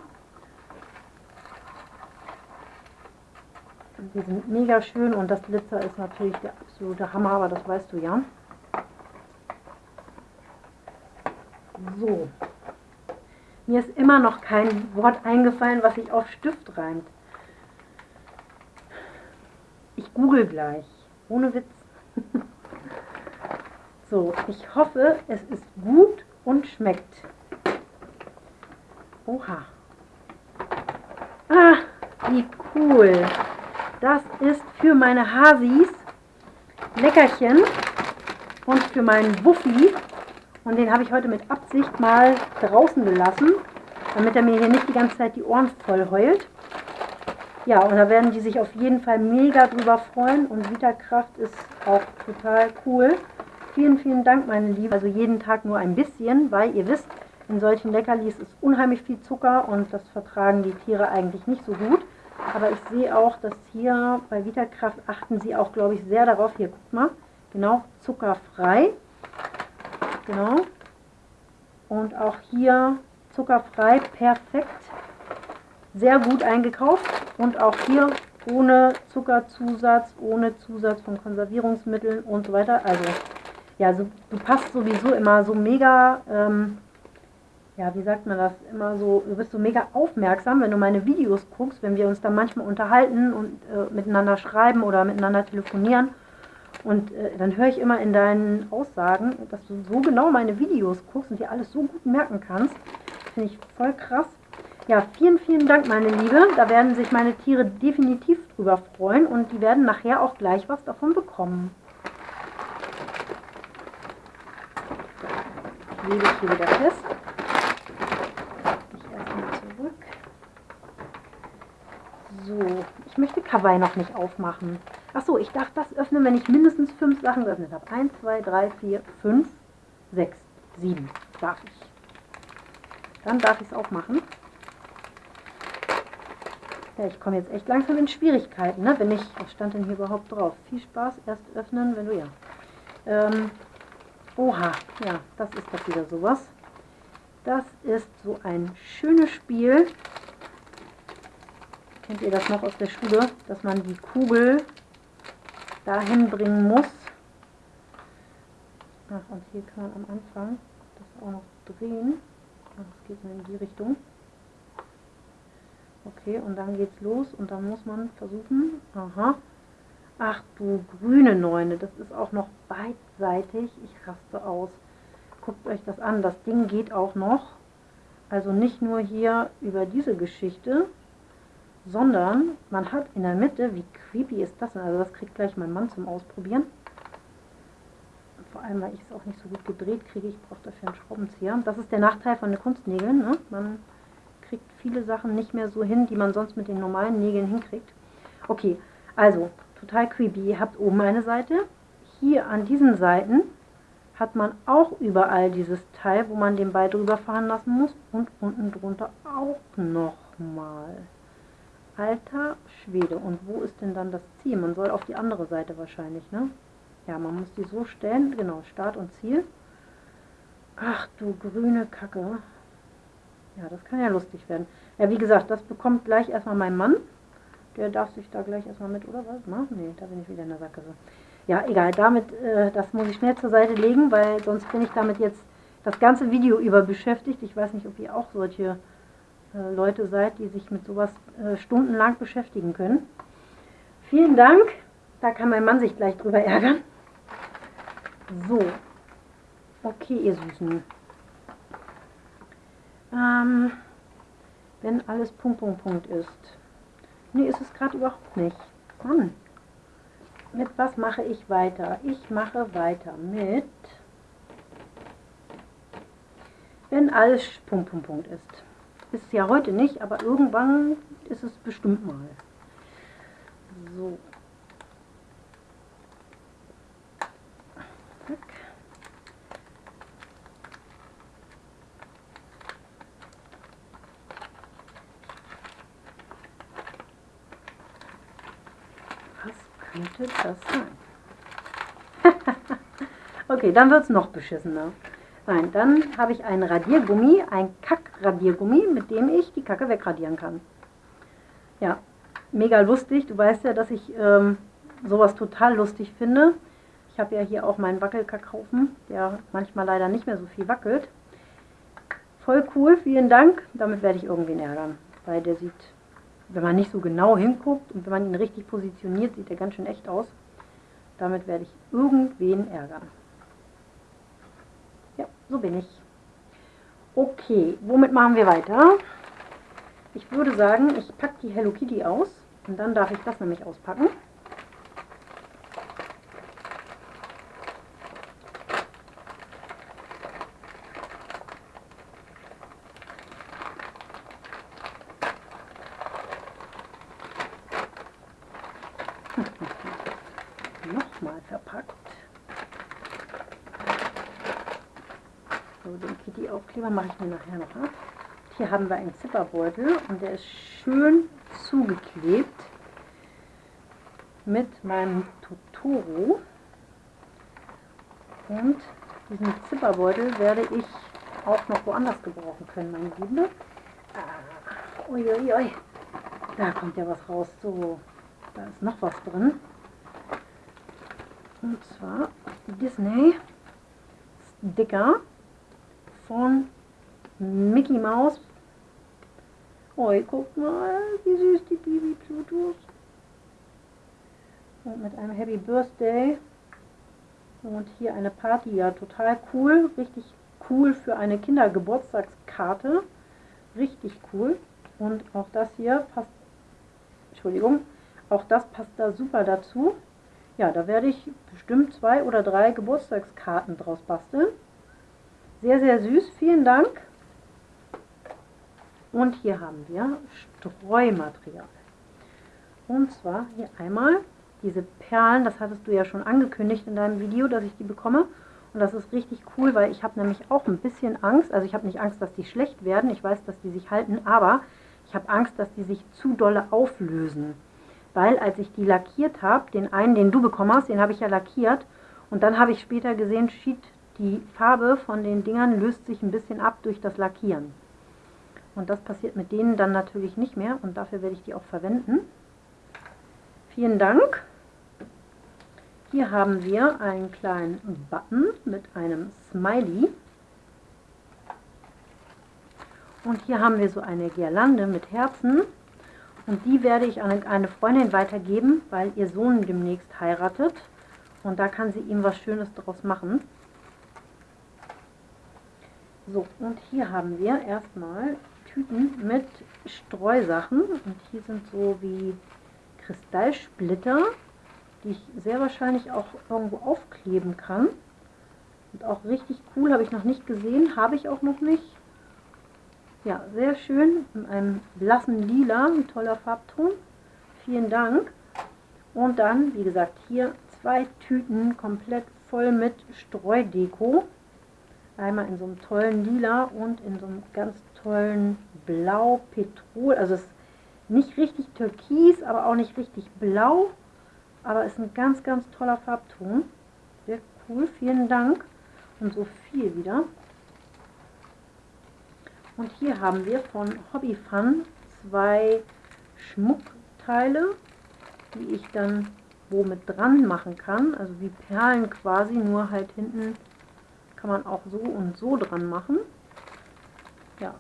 Die sind mega schön und das Glitzer ist natürlich der absolute Hammer, aber das weißt du ja. So. Mir ist immer noch kein Wort eingefallen, was sich auf Stift reimt. Ich google gleich. Ohne Witz. so, ich hoffe, es ist gut und schmeckt. Oha. Ah, wie cool. Das ist für meine Hasis Leckerchen und für meinen Wuffi. Und den habe ich heute mit Absicht mal draußen gelassen, damit er mir hier nicht die ganze Zeit die Ohren voll heult. Ja, und da werden die sich auf jeden Fall mega drüber freuen und Vitakraft ist auch total cool. Vielen, vielen Dank, meine Liebe. Also jeden Tag nur ein bisschen, weil ihr wisst, in solchen Leckerlis ist unheimlich viel Zucker und das vertragen die Tiere eigentlich nicht so gut. Aber ich sehe auch, dass hier bei Vitakraft achten sie auch, glaube ich, sehr darauf. Hier, guckt mal, genau, zuckerfrei. Genau. Und auch hier zuckerfrei, perfekt sehr gut eingekauft und auch hier ohne Zuckerzusatz, ohne Zusatz von Konservierungsmitteln und so weiter. Also ja, so, du passt sowieso immer so mega, ähm, ja, wie sagt man das, immer so, du bist so mega aufmerksam, wenn du meine Videos guckst, wenn wir uns dann manchmal unterhalten und äh, miteinander schreiben oder miteinander telefonieren. Und äh, dann höre ich immer in deinen Aussagen, dass du so genau meine Videos guckst und dir alles so gut merken kannst. Finde ich voll krass. Ja, vielen, vielen Dank, meine Liebe. Da werden sich meine Tiere definitiv drüber freuen und die werden nachher auch gleich was davon bekommen. Ich lege hier wieder fest. Ich erstmal zurück. So, ich möchte Kawaii noch nicht aufmachen. Achso, ich darf das öffnen, wenn ich mindestens fünf Sachen geöffnet habe. 1, 2, 3, 4, 5, 6, 7 darf ich. Dann darf ich es auch machen. Ja, ich komme jetzt echt langsam in Schwierigkeiten, ne? wenn ich, was stand denn hier überhaupt drauf? Viel Spaß, erst öffnen, wenn du, ja. Ähm, oha, ja, das ist doch wieder sowas. Das ist so ein schönes Spiel. Kennt ihr das noch aus der Schule, dass man die Kugel dahin bringen muss. Ach, und hier kann man am Anfang das auch noch drehen. Das geht in die Richtung. Okay, und dann geht's los und dann muss man versuchen, aha, ach du grüne Neune, das ist auch noch beidseitig, ich raste aus. Guckt euch das an, das Ding geht auch noch, also nicht nur hier über diese Geschichte, sondern man hat in der Mitte, wie creepy ist das denn, also das kriegt gleich mein Mann zum Ausprobieren, vor allem, weil ich es auch nicht so gut gedreht kriege, ich brauche dafür einen Schraubenzieher. Das ist der Nachteil von den Kunstnägeln, ne? man kriegt viele Sachen nicht mehr so hin, die man sonst mit den normalen Nägeln hinkriegt. Okay, also total creepy. Ihr habt oben eine Seite. Hier an diesen Seiten hat man auch überall dieses Teil, wo man den Ball drüber fahren lassen muss. Und unten drunter auch nochmal. Alter Schwede. Und wo ist denn dann das Ziel? Man soll auf die andere Seite wahrscheinlich, ne? Ja, man muss die so stellen. Genau, Start und Ziel. Ach du grüne Kacke. Ja, das kann ja lustig werden. Ja, wie gesagt, das bekommt gleich erstmal mein Mann. Der darf sich da gleich erstmal mit, oder was? Na, nee, da bin ich wieder in der Sackgasse. Ja, egal, damit, äh, das muss ich schnell zur Seite legen, weil sonst bin ich damit jetzt das ganze Video über beschäftigt. Ich weiß nicht, ob ihr auch solche äh, Leute seid, die sich mit sowas äh, stundenlang beschäftigen können. Vielen Dank. Da kann mein Mann sich gleich drüber ärgern. So. Okay, ihr Süßen. Ähm, wenn alles Punkt, Punkt, Punkt ist. Nee, ist es gerade überhaupt nicht. Mann. Mit was mache ich weiter? Ich mache weiter mit, wenn alles Punkt, Punkt, Punkt ist. Ist ja heute nicht, aber irgendwann ist es bestimmt mal. So. könnte das sein? okay, dann wird es noch beschissener. Nein, dann habe ich einen Radiergummi, ein Kack-Radiergummi, mit dem ich die Kacke wegradieren kann. Ja, mega lustig. Du weißt ja, dass ich ähm, sowas total lustig finde. Ich habe ja hier auch meinen Wackelkackhaufen, der manchmal leider nicht mehr so viel wackelt. Voll cool, vielen Dank. Damit werde ich irgendwen ärgern, weil der sieht wenn man nicht so genau hinguckt und wenn man ihn richtig positioniert, sieht er ganz schön echt aus. Damit werde ich irgendwen ärgern. Ja, so bin ich. Okay, womit machen wir weiter? Ich würde sagen, ich packe die Hello Kitty aus und dann darf ich das nämlich auspacken. Nochmal verpackt. So, den Kitty-Aufkleber mache ich mir nachher noch ab. Hier haben wir einen Zipperbeutel und der ist schön zugeklebt mit meinem Totoro. Und diesen Zipperbeutel werde ich auch noch woanders gebrauchen können, meine Liebe. Ah, uiuiui. Da kommt ja was raus. So, da ist noch was drin. Und zwar Disney Sticker von Mickey Mouse. Oh, guck mal, wie süß die Bibi Plutos. Und mit einem Happy Birthday. Und hier eine Party, ja total cool, richtig cool für eine Kindergeburtstagskarte. Richtig cool. Und auch das hier passt, Entschuldigung, auch das passt da super dazu. Ja, da werde ich bestimmt zwei oder drei Geburtstagskarten draus basteln. Sehr, sehr süß. Vielen Dank. Und hier haben wir Streumaterial. Und zwar hier einmal diese Perlen, das hattest du ja schon angekündigt in deinem Video, dass ich die bekomme. Und das ist richtig cool, weil ich habe nämlich auch ein bisschen Angst. Also ich habe nicht Angst, dass die schlecht werden. Ich weiß, dass die sich halten, aber ich habe Angst, dass die sich zu dolle auflösen. Weil als ich die lackiert habe, den einen, den du bekommen hast, den habe ich ja lackiert. Und dann habe ich später gesehen, shit, die Farbe von den Dingern löst sich ein bisschen ab durch das Lackieren. Und das passiert mit denen dann natürlich nicht mehr und dafür werde ich die auch verwenden. Vielen Dank. Hier haben wir einen kleinen Button mit einem Smiley. Und hier haben wir so eine Girlande mit Herzen. Und die werde ich an eine Freundin weitergeben, weil ihr Sohn demnächst heiratet. Und da kann sie ihm was Schönes daraus machen. So, und hier haben wir erstmal Tüten mit Streusachen. Und hier sind so wie Kristallsplitter, die ich sehr wahrscheinlich auch irgendwo aufkleben kann. Und auch richtig cool, habe ich noch nicht gesehen, habe ich auch noch nicht. Ja, sehr schön, in einem blassen Lila, ein toller Farbton. Vielen Dank. Und dann, wie gesagt, hier zwei Tüten komplett voll mit Streudeko. Einmal in so einem tollen Lila und in so einem ganz tollen Blau Petrol. Also es ist nicht richtig türkis, aber auch nicht richtig blau. Aber ist ein ganz, ganz toller Farbton. Sehr cool, vielen Dank. Und so viel wieder. Und hier haben wir von Hobby Fun zwei Schmuckteile, die ich dann wo mit dran machen kann. Also wie Perlen quasi, nur halt hinten kann man auch so und so dran machen. Ja,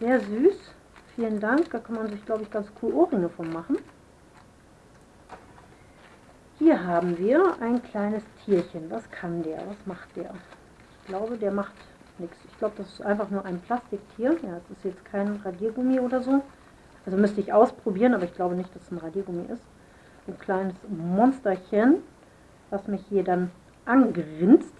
sehr süß. Vielen Dank. Da kann man sich, glaube ich, ganz cool Ohrringe von machen. Hier haben wir ein kleines Tierchen. Was kann der? Was macht der? Ich glaube, der macht nichts. Ich glaube, das ist einfach nur ein Plastiktier. Ja, es ist jetzt kein Radiergummi oder so. Also müsste ich ausprobieren, aber ich glaube nicht, dass es ein Radiergummi ist. Ein kleines Monsterchen, was mich hier dann angrinst.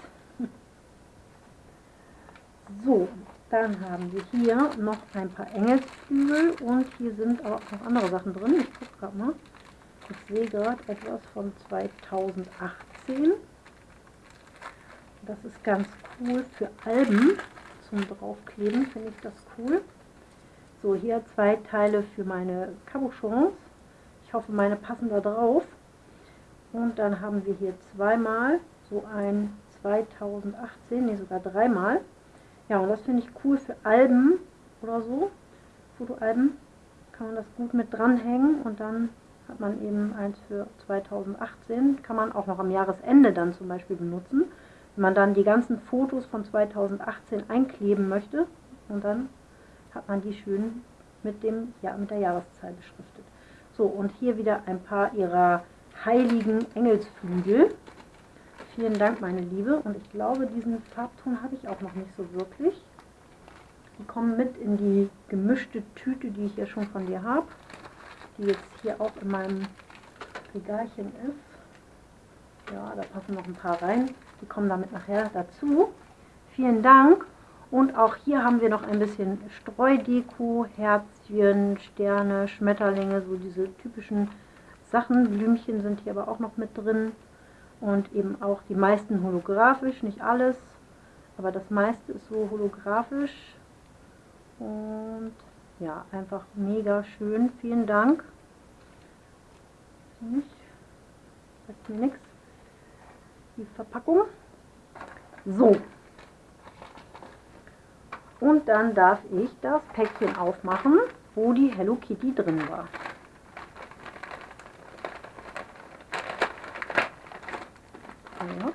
So, dann haben wir hier noch ein paar Engelsflügel und hier sind aber auch noch andere Sachen drin. Ich gucke gerade mal. Ich sehe gerade etwas von 2018. Das ist ganz cool für Alben zum draufkleben, finde ich das cool. So, hier zwei Teile für meine Cabochons. Ich hoffe, meine passen da drauf. Und dann haben wir hier zweimal so ein 2018, ne sogar dreimal. Ja, und das finde ich cool für Alben oder so. Fotoalben kann man das gut mit dranhängen und dann hat man eben eins für 2018. Kann man auch noch am Jahresende dann zum Beispiel benutzen. Wenn man dann die ganzen Fotos von 2018 einkleben möchte und dann hat man die schön mit, dem, ja, mit der Jahreszahl beschriftet. So, und hier wieder ein paar ihrer heiligen Engelsflügel. Vielen Dank, meine Liebe. Und ich glaube, diesen Farbton habe ich auch noch nicht so wirklich. Die kommen mit in die gemischte Tüte, die ich ja schon von dir habe. Die jetzt hier auch in meinem Regalchen ist. Ja, da passen noch ein paar rein. Die kommen damit nachher dazu. Vielen Dank. Und auch hier haben wir noch ein bisschen Streudeko, Herzchen, Sterne, Schmetterlinge, so diese typischen Sachen. Blümchen sind hier aber auch noch mit drin. Und eben auch die meisten holographisch, nicht alles. Aber das meiste ist so holographisch. Und ja, einfach mega schön. Vielen Dank. Sagt mir nichts die Verpackung. So. Und dann darf ich das Päckchen aufmachen, wo die Hello Kitty drin war. So.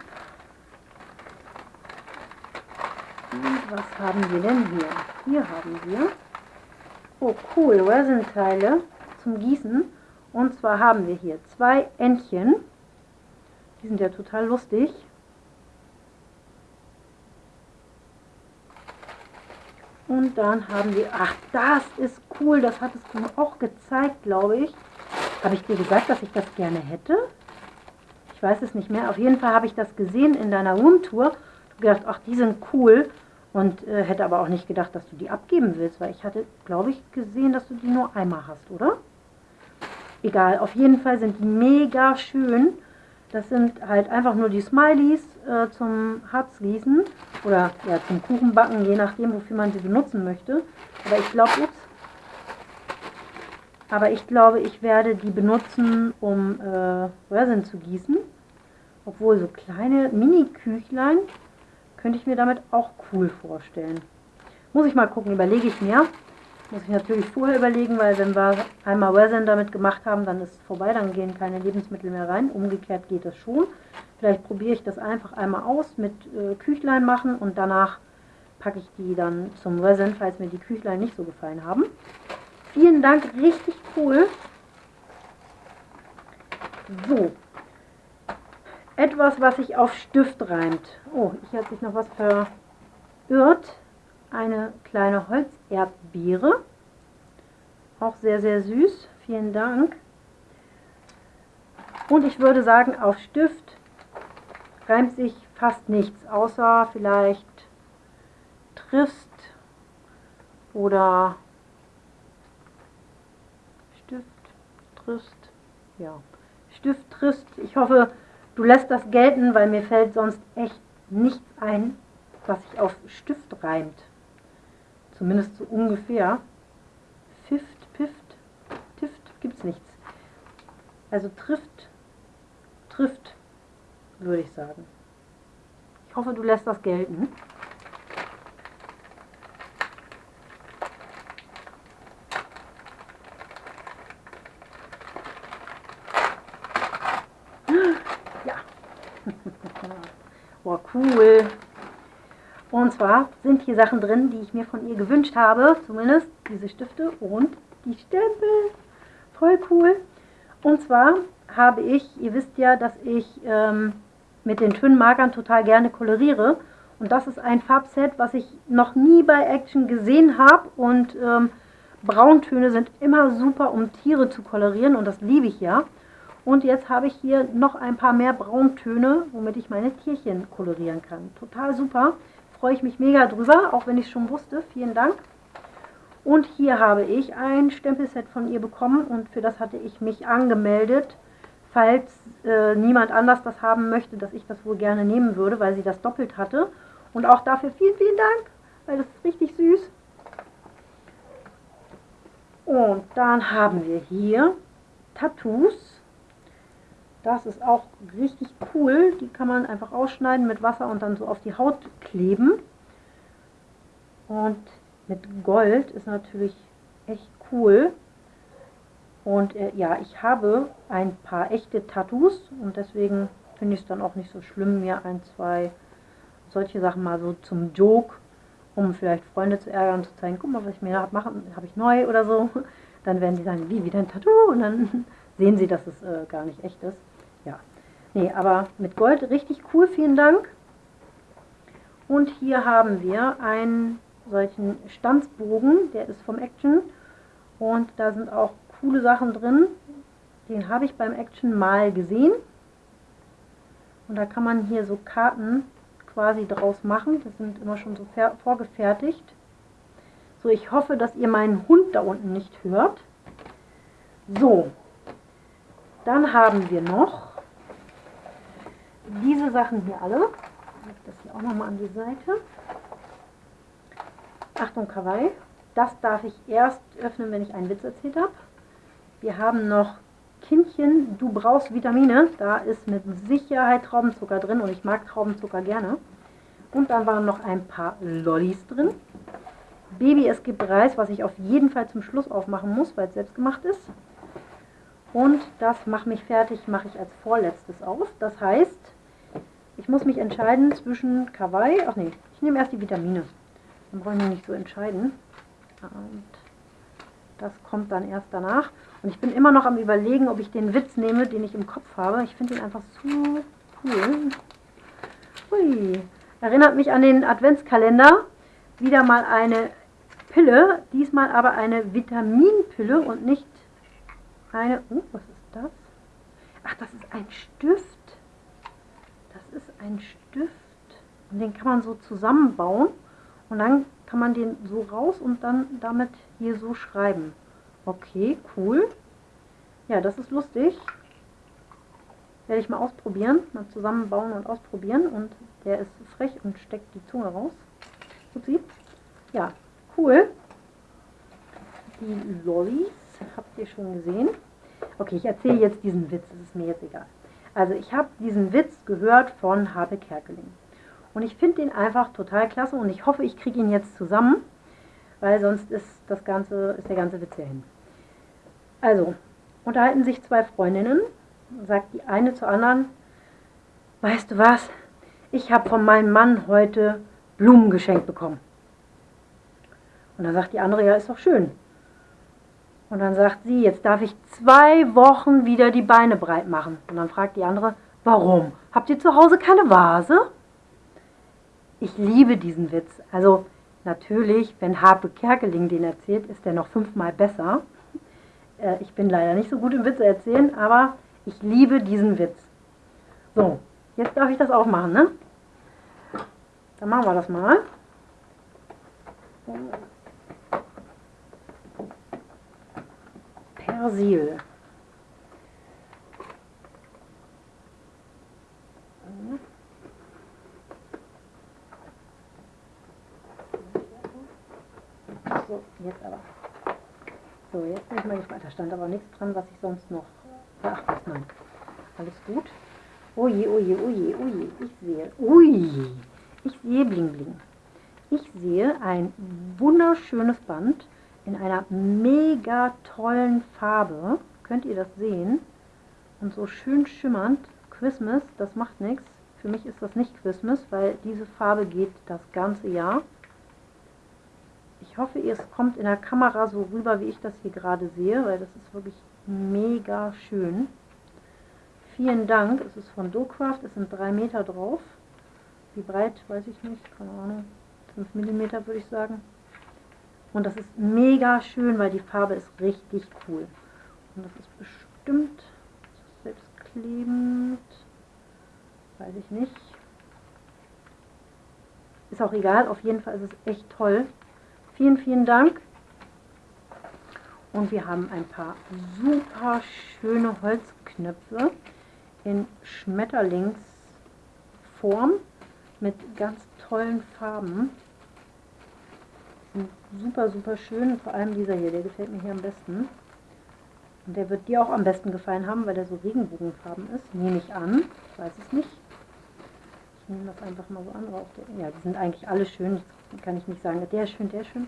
Und was haben wir denn hier? Hier haben wir, oh cool, Resin-Teile zum Gießen. Und zwar haben wir hier zwei Entchen die sind ja total lustig. Und dann haben wir, ach, das ist cool, das hattest du mir auch gezeigt, glaube ich. Habe ich dir gesagt, dass ich das gerne hätte? Ich weiß es nicht mehr. Auf jeden Fall habe ich das gesehen in deiner Roomtour. Du gedacht, ach, die sind cool. Und äh, hätte aber auch nicht gedacht, dass du die abgeben willst, weil ich hatte, glaube ich, gesehen, dass du die nur einmal hast, oder? Egal, auf jeden Fall sind die mega schön. Das sind halt einfach nur die Smileys äh, zum Harzgießen oder ja, zum Kuchenbacken, je nachdem, wofür man sie benutzen möchte. Aber ich glaube, ups, aber ich glaube, ich werde die benutzen, um äh, Resin zu gießen. Obwohl so kleine Mini-Küchlein könnte ich mir damit auch cool vorstellen. Muss ich mal gucken, überlege ich mir. Muss ich natürlich vorher überlegen, weil wenn wir einmal Resin damit gemacht haben, dann ist es vorbei, dann gehen keine Lebensmittel mehr rein. Umgekehrt geht das schon. Vielleicht probiere ich das einfach einmal aus mit äh, Küchlein machen und danach packe ich die dann zum Resin, falls mir die Küchlein nicht so gefallen haben. Vielen Dank, richtig cool. So. Etwas, was sich auf Stift reimt. Oh, ich habe sich noch was verirrt eine kleine Holzerdbeere. Auch sehr, sehr süß. Vielen Dank. Und ich würde sagen, auf Stift reimt sich fast nichts, außer vielleicht Trist oder Stift, Trist, ja, Stift, Trist. Ich hoffe, du lässt das gelten, weil mir fällt sonst echt nichts ein, was sich auf Stift reimt. Zumindest so ungefähr. Fift, Pift, Tift gibt es nichts. Also trifft, trifft, würde ich sagen. Ich hoffe, du lässt das gelten. Ja. Boah, cool. Und zwar sind hier Sachen drin, die ich mir von ihr gewünscht habe. Zumindest diese Stifte und die Stempel. Voll cool. Und zwar habe ich, ihr wisst ja, dass ich ähm, mit den Twin-Markern total gerne koloriere. Und das ist ein Farbset, was ich noch nie bei Action gesehen habe. Und ähm, Brauntöne sind immer super, um Tiere zu kolorieren. Und das liebe ich ja. Und jetzt habe ich hier noch ein paar mehr Brauntöne, womit ich meine Tierchen kolorieren kann. Total super freue ich mich mega drüber, auch wenn ich es schon wusste. Vielen Dank. Und hier habe ich ein Stempelset von ihr bekommen und für das hatte ich mich angemeldet, falls äh, niemand anders das haben möchte, dass ich das wohl gerne nehmen würde, weil sie das doppelt hatte. Und auch dafür vielen, vielen Dank, weil das ist richtig süß. Und dann haben wir hier Tattoos. Das ist auch richtig cool. Die kann man einfach ausschneiden mit Wasser und dann so auf die Haut kleben. Und mit Gold ist natürlich echt cool. Und äh, ja, ich habe ein paar echte Tattoos und deswegen finde ich es dann auch nicht so schlimm, mir ein, zwei solche Sachen mal so zum Joke, um vielleicht Freunde zu ärgern, zu zeigen, guck mal, was ich mir habe machen, habe ich neu oder so. Dann werden die sagen, wie, wieder ein Tattoo? Und dann sehen sie, dass es äh, gar nicht echt ist. Nee, aber mit Gold richtig cool, vielen Dank. Und hier haben wir einen solchen Stanzbogen, der ist vom Action. Und da sind auch coole Sachen drin. Den habe ich beim Action mal gesehen. Und da kann man hier so Karten quasi draus machen. Das sind immer schon so vorgefertigt. So, ich hoffe, dass ihr meinen Hund da unten nicht hört. So, dann haben wir noch diese Sachen hier alle. Ich das hier auch nochmal an die Seite. Achtung, Kawaii. Das darf ich erst öffnen, wenn ich einen Witz erzählt habe. Wir haben noch Kindchen, du brauchst Vitamine. Da ist mit Sicherheit Traubenzucker drin und ich mag Traubenzucker gerne. Und dann waren noch ein paar Lollis drin. Baby, es gibt Reis, was ich auf jeden Fall zum Schluss aufmachen muss, weil es selbst gemacht ist. Und das Mach mich fertig mache ich als vorletztes auf. Das heißt, ich muss mich entscheiden zwischen Kawaii. Ach nee, ich nehme erst die Vitamine. Dann brauche ich mich nicht so entscheiden. Und das kommt dann erst danach. Und ich bin immer noch am überlegen, ob ich den Witz nehme, den ich im Kopf habe. Ich finde ihn einfach zu cool. Hui. Erinnert mich an den Adventskalender. Wieder mal eine Pille. Diesmal aber eine Vitaminpille und nicht eine... Oh, was ist das? Ach, das ist ein Stift ist ein Stift und den kann man so zusammenbauen und dann kann man den so raus und dann damit hier so schreiben. Okay, cool. Ja, das ist lustig. Werde ich mal ausprobieren, mal zusammenbauen und ausprobieren. Und der ist frech und steckt die Zunge raus. Upsi. Ja, cool. Die Lollis habt ihr schon gesehen. Okay, ich erzähle jetzt diesen Witz, das ist mir jetzt egal. Also ich habe diesen Witz gehört von Habe Kerkeling. Und ich finde den einfach total klasse und ich hoffe, ich kriege ihn jetzt zusammen, weil sonst ist, das ganze, ist der ganze Witz ja hin. Also, unterhalten sich zwei Freundinnen, sagt die eine zur anderen, weißt du was, ich habe von meinem Mann heute Blumen geschenkt bekommen. Und dann sagt die andere, ja, ist doch schön. Und dann sagt sie, jetzt darf ich zwei Wochen wieder die Beine breit machen. Und dann fragt die andere, warum? Habt ihr zu Hause keine Vase? Ich liebe diesen Witz. Also natürlich, wenn Harpe Kerkeling den erzählt, ist der noch fünfmal besser. Äh, ich bin leider nicht so gut im Witze erzählen, aber ich liebe diesen Witz. So, jetzt darf ich das auch machen, ne? Dann machen wir das mal. Persil. So, jetzt aber. So, jetzt bin ich mal gespannt. Da stand aber nichts dran, was ich sonst noch beachten kann. Alles gut. Oje, oje, oje, oje. Ich sehe. Ui. Ich sehe Bling Bling. Ich sehe ein wunderschönes Band in einer mega tollen Farbe. Könnt ihr das sehen? Und so schön schimmernd. Christmas, das macht nichts. Für mich ist das nicht Christmas, weil diese Farbe geht das ganze Jahr. Ich hoffe, es kommt in der Kamera so rüber, wie ich das hier gerade sehe, weil das ist wirklich mega schön. Vielen Dank. Es ist von Docraft. Es sind drei Meter drauf. Wie breit, weiß ich nicht. Keine Ahnung. 5 mm würde ich sagen. Und das ist mega schön, weil die Farbe ist richtig cool. Und das ist bestimmt selbstklebend. Weiß ich nicht. Ist auch egal, auf jeden Fall ist es echt toll. Vielen, vielen Dank. Und wir haben ein paar super schöne Holzknöpfe in Schmetterlingsform mit ganz tollen Farben super, super schön. Vor allem dieser hier, der gefällt mir hier am besten. Und der wird dir auch am besten gefallen haben, weil der so regenbogenfarben ist. Nehme ich an. Ich weiß es nicht. Ich nehme das einfach mal so an. Ja, die sind eigentlich alle schön. Das kann ich nicht sagen, der ist schön, der ist schön.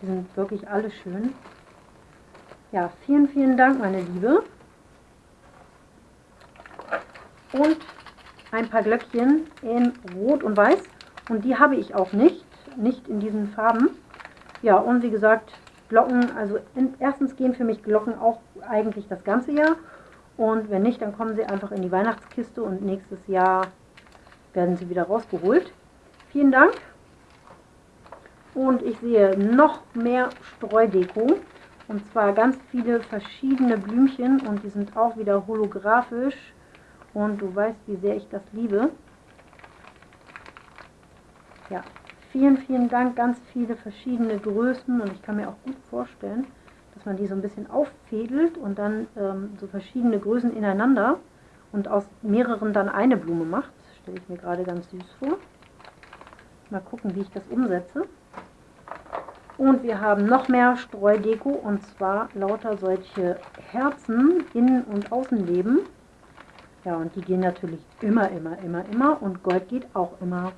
Die sind wirklich alle schön. Ja, vielen, vielen Dank, meine Liebe. Und ein paar Glöckchen in Rot und Weiß. Und die habe ich auch nicht. Nicht in diesen Farben. Ja, und wie gesagt, Glocken, also in, erstens gehen für mich Glocken auch eigentlich das ganze Jahr. Und wenn nicht, dann kommen sie einfach in die Weihnachtskiste und nächstes Jahr werden sie wieder rausgeholt. Vielen Dank. Und ich sehe noch mehr Streudeko. Und zwar ganz viele verschiedene Blümchen und die sind auch wieder holographisch. Und du weißt, wie sehr ich das liebe. Ja, Vielen, vielen Dank, ganz viele verschiedene Größen und ich kann mir auch gut vorstellen, dass man die so ein bisschen auffädelt und dann ähm, so verschiedene Größen ineinander und aus mehreren dann eine Blume macht. Stelle ich mir gerade ganz süß vor. Mal gucken, wie ich das umsetze. Und wir haben noch mehr Streudeko und zwar lauter solche Herzen, Innen- und Außenleben. Ja, und die gehen natürlich immer, immer, immer, immer und Gold geht auch immer.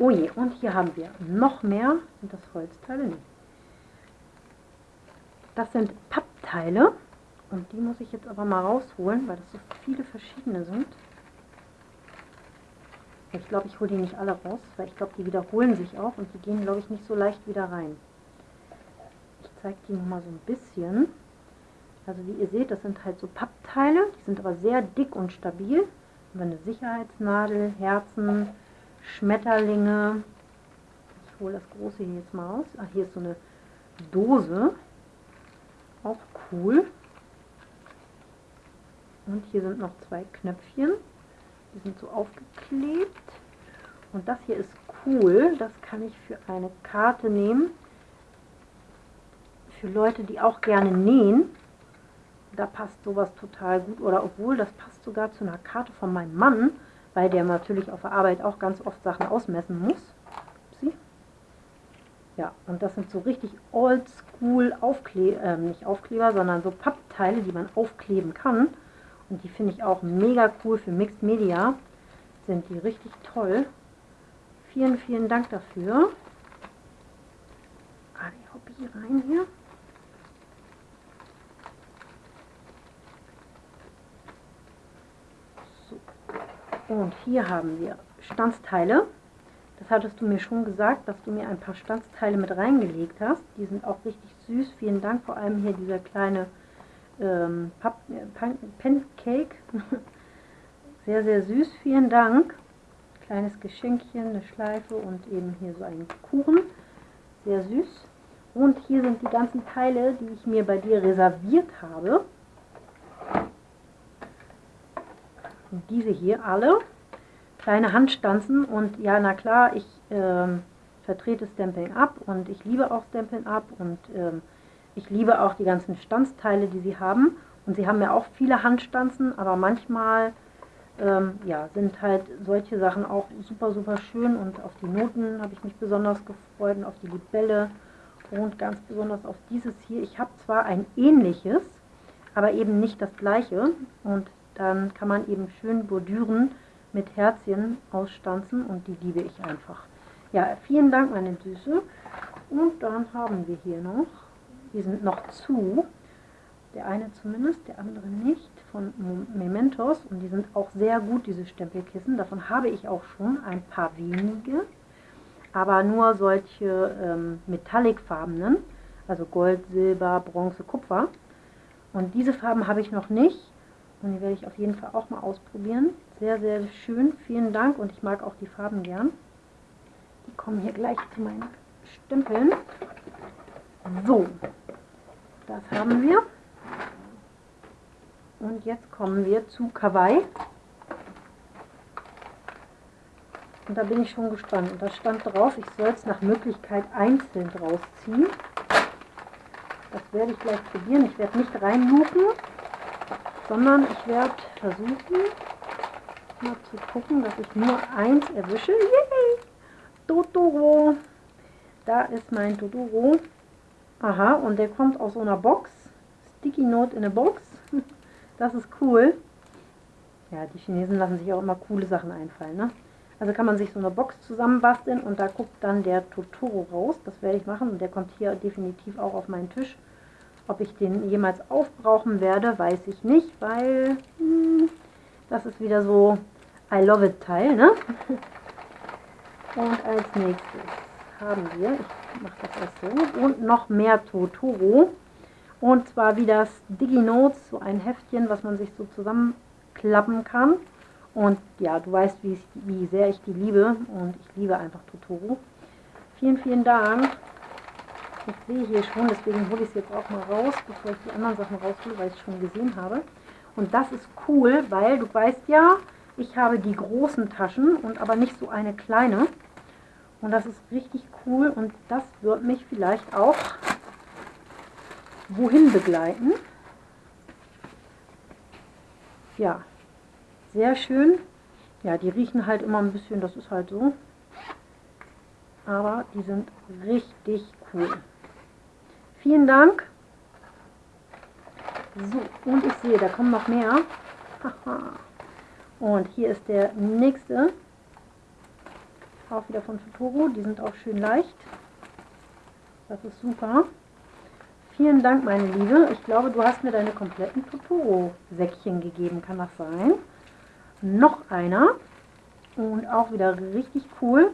Oh je, und hier haben wir noch mehr. Sind das Holzteile? Nee. Das sind Pappteile. Und die muss ich jetzt aber mal rausholen, weil das so viele verschiedene sind. Ich glaube, ich hole die nicht alle raus, weil ich glaube, die wiederholen sich auch und die gehen, glaube ich, nicht so leicht wieder rein. Ich zeige die noch mal so ein bisschen. Also wie ihr seht, das sind halt so Pappteile, die sind aber sehr dick und stabil. Haben eine Sicherheitsnadel, Herzen, Schmetterlinge. Ich hole das große hier jetzt mal raus. Ach, hier ist so eine Dose. Auch cool. Und hier sind noch zwei Knöpfchen. Die sind so aufgeklebt. Und das hier ist cool. Das kann ich für eine Karte nehmen. für Leute, die auch gerne nähen. Da passt sowas total gut. Oder obwohl, das passt sogar zu einer Karte von meinem Mann, weil der natürlich auf der Arbeit auch ganz oft Sachen ausmessen muss. Sie? Ja, und das sind so richtig oldschool Aufkleber, äh, nicht Aufkleber, sondern so Pappteile, die man aufkleben kann. Und die finde ich auch mega cool für Mixed Media. Sind die richtig toll. Vielen, vielen Dank dafür. Ah, die ich rein hier. Und hier haben wir Stanzteile. Das hattest du mir schon gesagt, dass du mir ein paar Stanzteile mit reingelegt hast. Die sind auch richtig süß. Vielen Dank. Vor allem hier dieser kleine ähm, Pancake. sehr, sehr süß. Vielen Dank. Kleines Geschenkchen, eine Schleife und eben hier so einen Kuchen. Sehr süß. Und hier sind die ganzen Teile, die ich mir bei dir reserviert habe. Und diese hier alle. Kleine Handstanzen. Und ja, na klar, ich ähm, vertrete Stamping Up und ich liebe auch Stamping Up. Und ähm, ich liebe auch die ganzen Stanzteile, die sie haben. Und sie haben ja auch viele Handstanzen, aber manchmal ähm, ja, sind halt solche Sachen auch super, super schön. Und auf die Noten habe ich mich besonders gefreut und auf die Libelle und ganz besonders auf dieses hier. Ich habe zwar ein ähnliches, aber eben nicht das gleiche. Und dann kann man eben schön bordüren mit Herzchen ausstanzen und die liebe ich einfach. Ja, vielen Dank, meine Süße. Und dann haben wir hier noch die sind noch zu. Der eine zumindest, der andere nicht, von Mementos. Und die sind auch sehr gut, diese Stempelkissen. Davon habe ich auch schon ein paar wenige. Aber nur solche ähm, metallicfarbenen, also Gold, Silber, Bronze, Kupfer. Und diese Farben habe ich noch nicht. Und die werde ich auf jeden Fall auch mal ausprobieren. Sehr, sehr schön. Vielen Dank. Und ich mag auch die Farben gern. Die kommen hier gleich zu meinen Stempeln. So, das haben wir. Und jetzt kommen wir zu Kawaii. Und da bin ich schon gespannt. Und da stand drauf, ich soll es nach Möglichkeit einzeln draus ziehen. Das werde ich gleich probieren. Ich werde nicht reinluken, sondern ich werde versuchen, mal zu gucken, dass ich nur eins erwische. Yay! Totoro! Da ist mein Totoro. Aha, und der kommt aus so einer Box. Sticky Note in a Box. Das ist cool. Ja, die Chinesen lassen sich auch immer coole Sachen einfallen. Ne? Also kann man sich so eine Box zusammenbasteln und da guckt dann der Totoro raus. Das werde ich machen und der kommt hier definitiv auch auf meinen Tisch. Ob ich den jemals aufbrauchen werde, weiß ich nicht, weil hm, das ist wieder so I love it Teil. Ne? Und als nächstes haben wir, ich mache das erst so, und noch mehr Totoro. Und zwar wie das DigiNotes, so ein Heftchen, was man sich so zusammenklappen kann. Und ja, du weißt, wie, ich, wie sehr ich die liebe. Und ich liebe einfach Totoro. Vielen, vielen Dank. Ich sehe hier schon, deswegen hole ich es jetzt auch mal raus, bevor ich die anderen Sachen raushole, weil ich es schon gesehen habe. Und das ist cool, weil du weißt ja, ich habe die großen Taschen und aber nicht so eine kleine. Und das ist richtig cool und das wird mich vielleicht auch wohin begleiten. Ja, sehr schön. Ja, die riechen halt immer ein bisschen, das ist halt so. Aber die sind richtig cool. Vielen Dank. So, und ich sehe, da kommen noch mehr. und hier ist der nächste auch wieder von Totoro. Die sind auch schön leicht. Das ist super. Vielen Dank, meine Liebe. Ich glaube, du hast mir deine kompletten Totoro-Säckchen gegeben. Kann das sein? Noch einer. Und auch wieder richtig cool.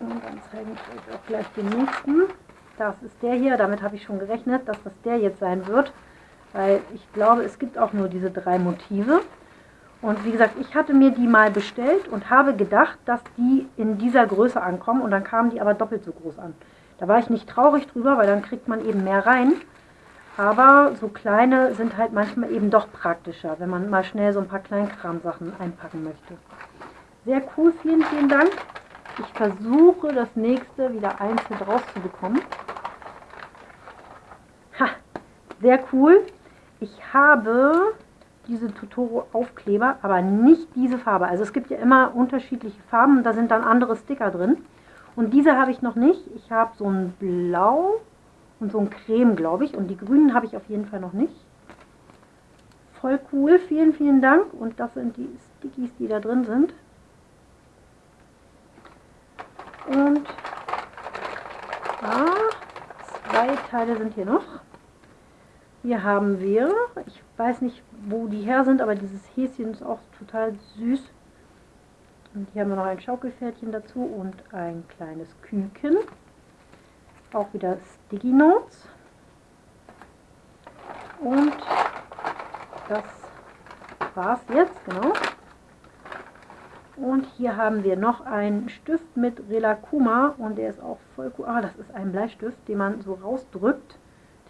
Und dann zeige ich euch auch gleich den nächsten. Das ist der hier. Damit habe ich schon gerechnet, dass das der jetzt sein wird. Weil ich glaube, es gibt auch nur diese drei Motive. Und wie gesagt, ich hatte mir die mal bestellt und habe gedacht, dass die in dieser Größe ankommen und dann kamen die aber doppelt so groß an. Da war ich nicht traurig drüber, weil dann kriegt man eben mehr rein. Aber so kleine sind halt manchmal eben doch praktischer, wenn man mal schnell so ein paar Kleinkramsachen einpacken möchte. Sehr cool, vielen, vielen Dank. Ich versuche das nächste wieder einzeln rauszubekommen. Ha, sehr cool. Ich habe diese Totoro Aufkleber, aber nicht diese Farbe. Also es gibt ja immer unterschiedliche Farben, da sind dann andere Sticker drin. Und diese habe ich noch nicht. Ich habe so ein Blau und so ein Creme, glaube ich. Und die grünen habe ich auf jeden Fall noch nicht. Voll cool, vielen, vielen Dank. Und das sind die Stickies, die da drin sind. Und ah, zwei Teile sind hier noch. Hier haben wir, ich weiß nicht, wo die her sind, aber dieses Häschen ist auch total süß. Und hier haben wir noch ein Schaukelpferdchen dazu und ein kleines Küken. Auch wieder Sticky Notes. Und das war's jetzt, genau. Und hier haben wir noch einen Stift mit Relakuma und der ist auch voll cool. Ah, das ist ein Bleistift, den man so rausdrückt.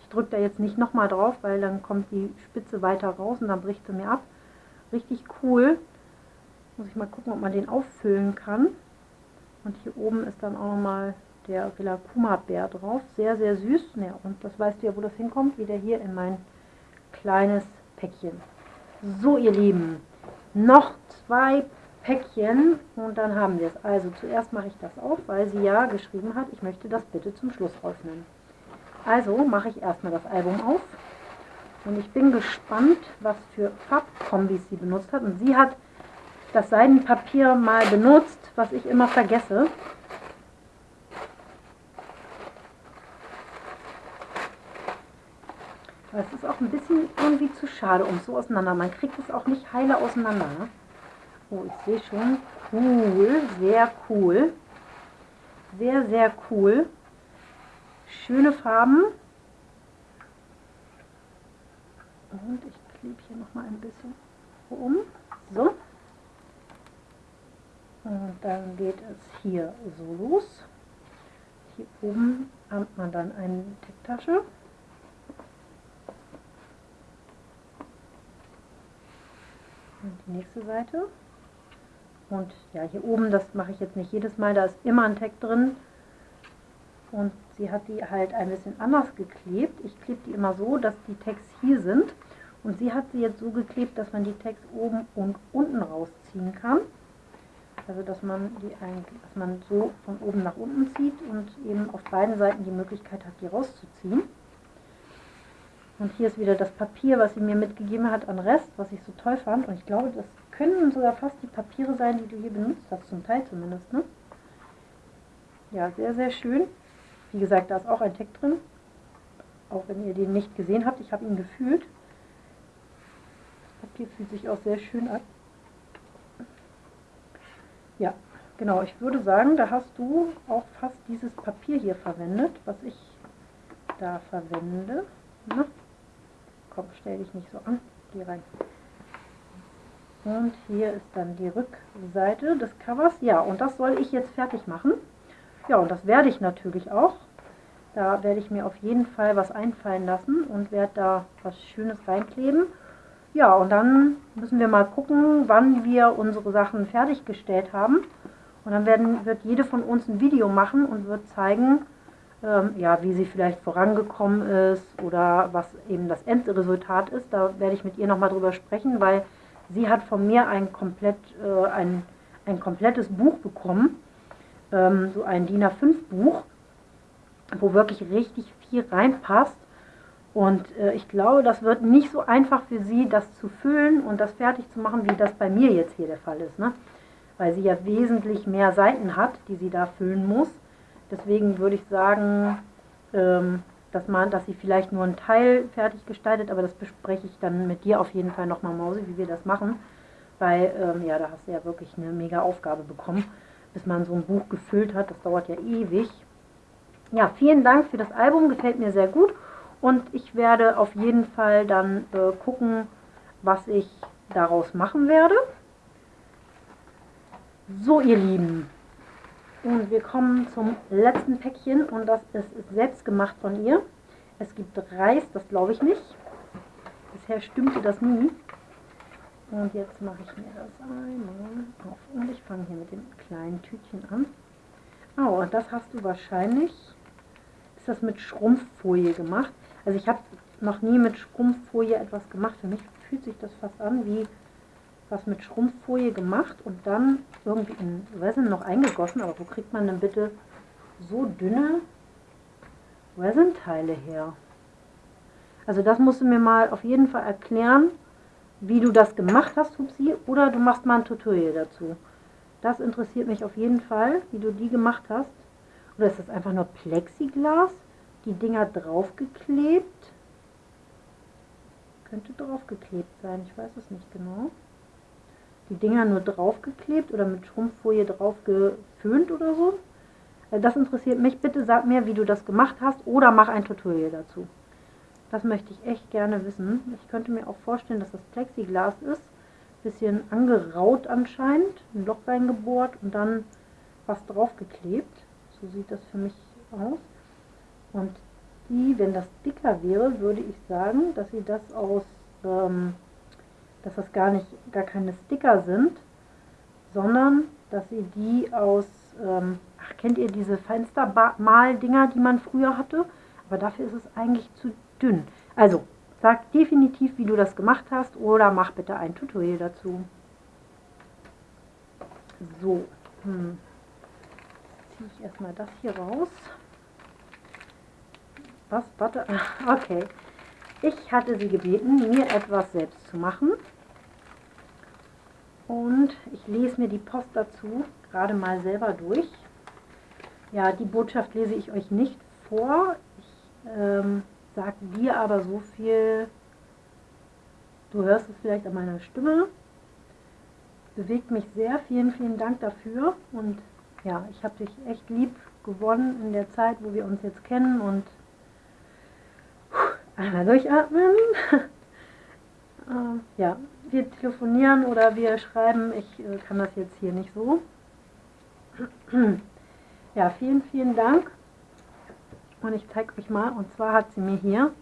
Ich drücke da jetzt nicht nochmal drauf, weil dann kommt die Spitze weiter raus und dann bricht sie mir ab. Richtig cool. Muss ich mal gucken, ob man den auffüllen kann. Und hier oben ist dann auch nochmal der Relakuma-Bär drauf. Sehr, sehr süß. Ja, und das weißt du ja, wo das hinkommt. Wieder hier in mein kleines Päckchen. So, ihr Lieben, noch zwei Päckchen und dann haben wir es. Also zuerst mache ich das auf, weil sie ja geschrieben hat, ich möchte das bitte zum Schluss öffnen. Also mache ich erstmal das Album auf und ich bin gespannt, was für Farbkombis sie benutzt hat. Und sie hat das Seidenpapier mal benutzt, was ich immer vergesse. Aber es ist auch ein bisschen irgendwie zu schade um so auseinander. Man kriegt es auch nicht heile auseinander. Ne? Oh, ich sehe schon. Cool, sehr cool. Sehr, sehr cool. Schöne Farben. Und ich klebe hier noch mal ein bisschen um. So. Und dann geht es hier so los. Hier oben hat man dann eine Ticktasche. Und die nächste Seite. Und ja, hier oben, das mache ich jetzt nicht jedes Mal, da ist immer ein Tag drin. Und sie hat die halt ein bisschen anders geklebt. Ich klebe die immer so, dass die Tags hier sind. Und sie hat sie jetzt so geklebt, dass man die Tags oben und unten rausziehen kann. Also dass man die eigentlich, dass man so von oben nach unten zieht und eben auf beiden Seiten die Möglichkeit hat, die rauszuziehen. Und hier ist wieder das Papier, was sie mir mitgegeben hat an Rest, was ich so toll fand. Und ich glaube, das können sogar fast die Papiere sein, die du hier benutzt hast, zum Teil zumindest. Ne? Ja, sehr, sehr schön. Wie gesagt, da ist auch ein Tag drin. Auch wenn ihr den nicht gesehen habt, ich habe ihn gefühlt. Das Papier fühlt sich auch sehr schön an. Ja, genau, ich würde sagen, da hast du auch fast dieses Papier hier verwendet, was ich da verwende. Na? Komm, stell dich nicht so an. Geh rein. Und hier ist dann die Rückseite des Covers. Ja, und das soll ich jetzt fertig machen. Ja, und das werde ich natürlich auch. Da werde ich mir auf jeden Fall was einfallen lassen und werde da was Schönes reinkleben. Ja, und dann müssen wir mal gucken, wann wir unsere Sachen fertiggestellt haben. Und dann werden, wird jede von uns ein Video machen und wird zeigen, ähm, ja, wie sie vielleicht vorangekommen ist oder was eben das Endresultat ist. Da werde ich mit ihr nochmal drüber sprechen, weil sie hat von mir ein, komplett, äh, ein, ein komplettes Buch bekommen, ähm, so ein DIN A5 Buch, wo wirklich richtig viel reinpasst. Und äh, ich glaube, das wird nicht so einfach für sie, das zu füllen und das fertig zu machen, wie das bei mir jetzt hier der Fall ist. Ne? Weil sie ja wesentlich mehr Seiten hat, die sie da füllen muss. Deswegen würde ich sagen, ähm, dass, man, dass sie vielleicht nur einen Teil fertig gestaltet, aber das bespreche ich dann mit dir auf jeden Fall nochmal, Mausi, wie wir das machen. Weil, ähm, ja, da hast du ja wirklich eine mega Aufgabe bekommen, bis man so ein Buch gefüllt hat. Das dauert ja ewig. Ja, vielen Dank für das Album, gefällt mir sehr gut. Und ich werde auf jeden Fall dann äh, gucken, was ich daraus machen werde. So, ihr Lieben, und wir kommen zum letzten Päckchen und das ist selbst gemacht von ihr. Es gibt Reis, das glaube ich nicht. Bisher stimmte das nie. Und jetzt mache ich mir das einmal auf. Und ich fange hier mit dem kleinen Tütchen an. Oh, das hast du wahrscheinlich, ist das mit Schrumpffolie gemacht. Also ich habe noch nie mit Schrumpffolie etwas gemacht. Für mich fühlt sich das fast an wie was mit Schrumpffolie gemacht und dann irgendwie in Resin noch eingegossen. Aber wo kriegt man denn bitte so dünne Resin-Teile her? Also das musst du mir mal auf jeden Fall erklären, wie du das gemacht hast, Hupsi, oder du machst mal ein Tutorial dazu. Das interessiert mich auf jeden Fall, wie du die gemacht hast. Oder ist das einfach nur Plexiglas? Die Dinger draufgeklebt? Könnte draufgeklebt sein, ich weiß es nicht genau. Die Dinger nur draufgeklebt oder mit Schrumpffolie drauf geföhnt oder so. Äh, das interessiert mich. Bitte sag mir, wie du das gemacht hast oder mach ein Tutorial dazu. Das möchte ich echt gerne wissen. Ich könnte mir auch vorstellen, dass das Plexiglas ist bisschen angeraut anscheinend, ein Loch reingebohrt und dann was draufgeklebt. So sieht das für mich aus. Und die, wenn das dicker wäre, würde ich sagen, dass sie das aus, ähm, dass das gar nicht, gar keine Sticker sind, sondern dass sie die aus, ähm, ach, kennt ihr diese Fenstermal-Dinger, die man früher hatte? Aber dafür ist es eigentlich zu dünn. Also, Sag definitiv, wie du das gemacht hast oder mach bitte ein Tutorial dazu. So, hm. ziehe ich erstmal das hier raus. Was? Warte. Okay. Ich hatte sie gebeten, mir etwas selbst zu machen. Und ich lese mir die Post dazu gerade mal selber durch. Ja, die Botschaft lese ich euch nicht vor. Ich ähm, sagt dir aber so viel, du hörst es vielleicht an meiner Stimme, bewegt mich sehr. Vielen, vielen Dank dafür und ja, ich habe dich echt lieb gewonnen in der Zeit, wo wir uns jetzt kennen und einmal durchatmen. äh, ja, wir telefonieren oder wir schreiben, ich äh, kann das jetzt hier nicht so. ja, vielen, vielen Dank. Und ich zeige euch mal, und zwar hat sie mir hier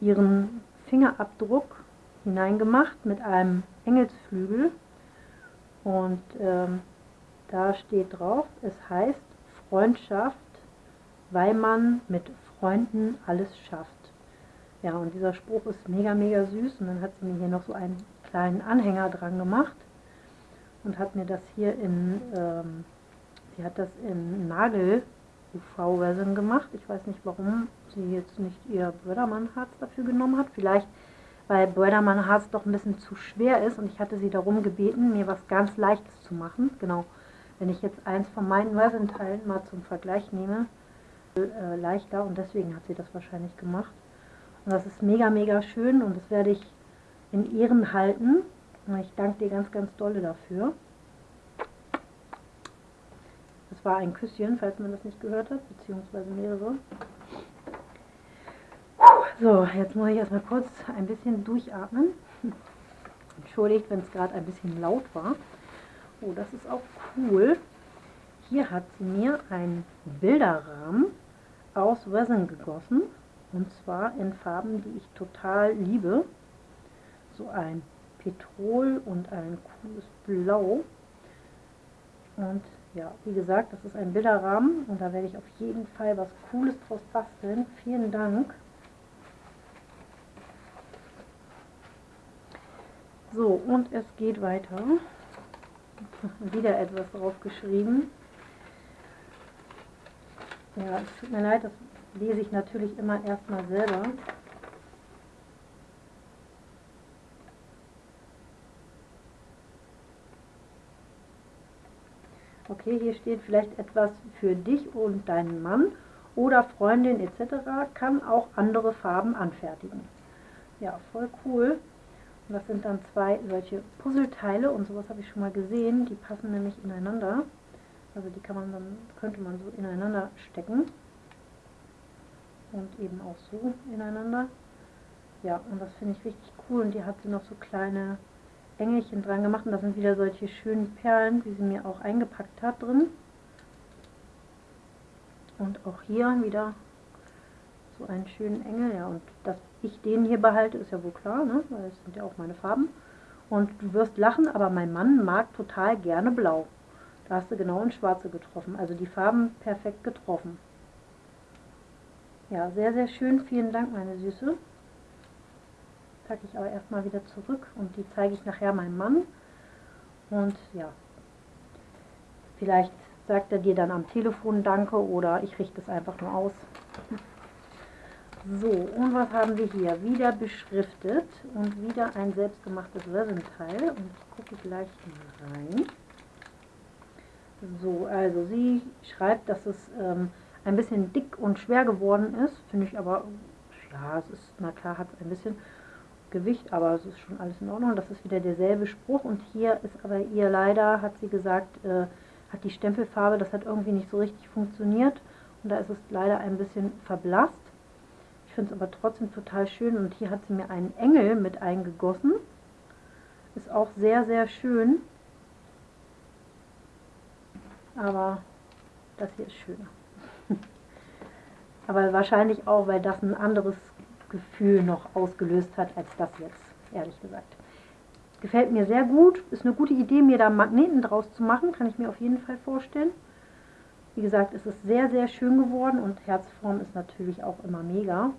ihren Fingerabdruck hineingemacht mit einem Engelsflügel. Und ähm, da steht drauf, es heißt Freundschaft, weil man mit Freunden alles schafft. Ja, und dieser Spruch ist mega, mega süß. Und dann hat sie mir hier noch so einen kleinen Anhänger dran gemacht und hat mir das hier in, ähm, sie hat das in Nagel UV-Resin gemacht. Ich weiß nicht, warum sie jetzt nicht ihr Brödermann-Harz dafür genommen hat. Vielleicht, weil Brödermann-Harz doch ein bisschen zu schwer ist und ich hatte sie darum gebeten, mir was ganz Leichtes zu machen. Genau, wenn ich jetzt eins von meinen Resin-Teilen mal zum Vergleich nehme, äh, leichter und deswegen hat sie das wahrscheinlich gemacht. Und das ist mega, mega schön und das werde ich in Ehren halten. Ich danke dir ganz, ganz dolle dafür. Das war ein Küsschen, falls man das nicht gehört hat, beziehungsweise mehrere. So, jetzt muss ich erstmal kurz ein bisschen durchatmen. Entschuldigt, wenn es gerade ein bisschen laut war. Oh, das ist auch cool. Hier hat sie mir einen Bilderrahmen aus Resin gegossen. Und zwar in Farben, die ich total liebe. So ein Petrol und ein cooles Blau. Und ja, wie gesagt, das ist ein Bilderrahmen und da werde ich auf jeden Fall was Cooles draus basteln. Vielen Dank. So, und es geht weiter. Wieder etwas drauf geschrieben. Ja, es tut mir leid, das lese ich natürlich immer erstmal selber. Okay, hier steht vielleicht etwas für dich und deinen Mann oder Freundin etc. kann auch andere Farben anfertigen. Ja, voll cool. Und das sind dann zwei solche Puzzleteile und sowas habe ich schon mal gesehen. Die passen nämlich ineinander. Also die kann man dann, könnte man so ineinander stecken. Und eben auch so ineinander. Ja, und das finde ich richtig cool. Und die hat sie noch so kleine Engelchen dran gemacht und das sind wieder solche schönen Perlen, wie sie mir auch eingepackt hat drin. Und auch hier wieder so einen schönen Engel. Ja, und dass ich den hier behalte, ist ja wohl klar, ne? weil es sind ja auch meine Farben. Und du wirst lachen, aber mein Mann mag total gerne blau. Da hast du genau ins Schwarze getroffen. Also die Farben perfekt getroffen. Ja, sehr, sehr schön. Vielen Dank, meine Süße. Packe ich aber erstmal wieder zurück und die zeige ich nachher meinem Mann. Und ja, vielleicht sagt er dir dann am Telefon Danke oder ich richte es einfach nur aus. So, und was haben wir hier? Wieder beschriftet und wieder ein selbstgemachtes Resin-Teil. Und gucke gleich mal rein. So, also sie schreibt, dass es ähm, ein bisschen dick und schwer geworden ist. Finde ich aber, ja, es ist, na klar, hat ein bisschen Gewicht, aber es ist schon alles in Ordnung. Das ist wieder derselbe Spruch. Und hier ist aber ihr leider, hat sie gesagt, äh, hat die Stempelfarbe, das hat irgendwie nicht so richtig funktioniert. Und da ist es leider ein bisschen verblasst. Ich finde es aber trotzdem total schön. Und hier hat sie mir einen Engel mit eingegossen. Ist auch sehr, sehr schön. Aber das hier ist schöner. aber wahrscheinlich auch, weil das ein anderes Gefühl noch ausgelöst hat als das jetzt, ehrlich gesagt. Gefällt mir sehr gut. Ist eine gute Idee, mir da Magneten draus zu machen. Kann ich mir auf jeden Fall vorstellen. Wie gesagt, es ist sehr, sehr schön geworden und Herzform ist natürlich auch immer mega.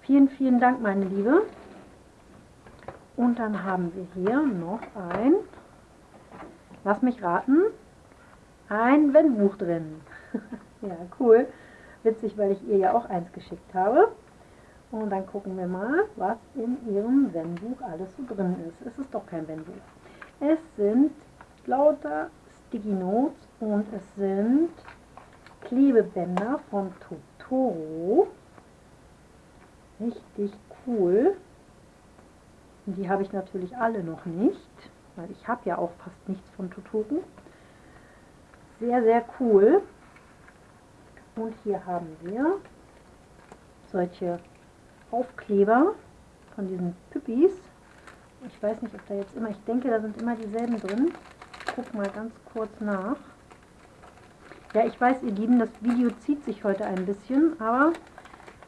Vielen, vielen Dank, meine Liebe. Und dann haben wir hier noch ein, lass mich raten, ein Wendbuch drin. ja, cool. Witzig, weil ich ihr ja auch eins geschickt habe. Und dann gucken wir mal, was in ihrem Wenn-Buch alles so drin ist. Es ist doch kein Wenn-Buch. Es sind lauter Sticky Notes und es sind Klebebänder von Totoro. Richtig cool. Und die habe ich natürlich alle noch nicht, weil ich habe ja auch fast nichts von Totoro. Sehr, sehr cool. Und hier haben wir solche Aufkleber von diesen Püppis. Ich weiß nicht, ob da jetzt immer, ich denke, da sind immer dieselben drin. Ich guck mal ganz kurz nach. Ja, ich weiß, ihr Lieben, das Video zieht sich heute ein bisschen, aber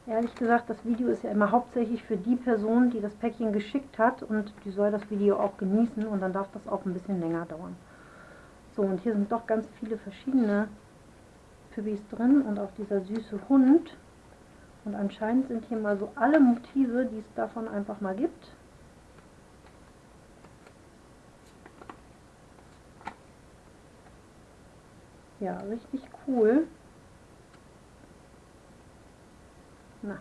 ehrlich gesagt, das Video ist ja immer hauptsächlich für die Person, die das Päckchen geschickt hat und die soll das Video auch genießen und dann darf das auch ein bisschen länger dauern. So, und hier sind doch ganz viele verschiedene Püppis drin und auch dieser süße Hund. Und anscheinend sind hier mal so alle Motive, die es davon einfach mal gibt. Ja, richtig cool. Na.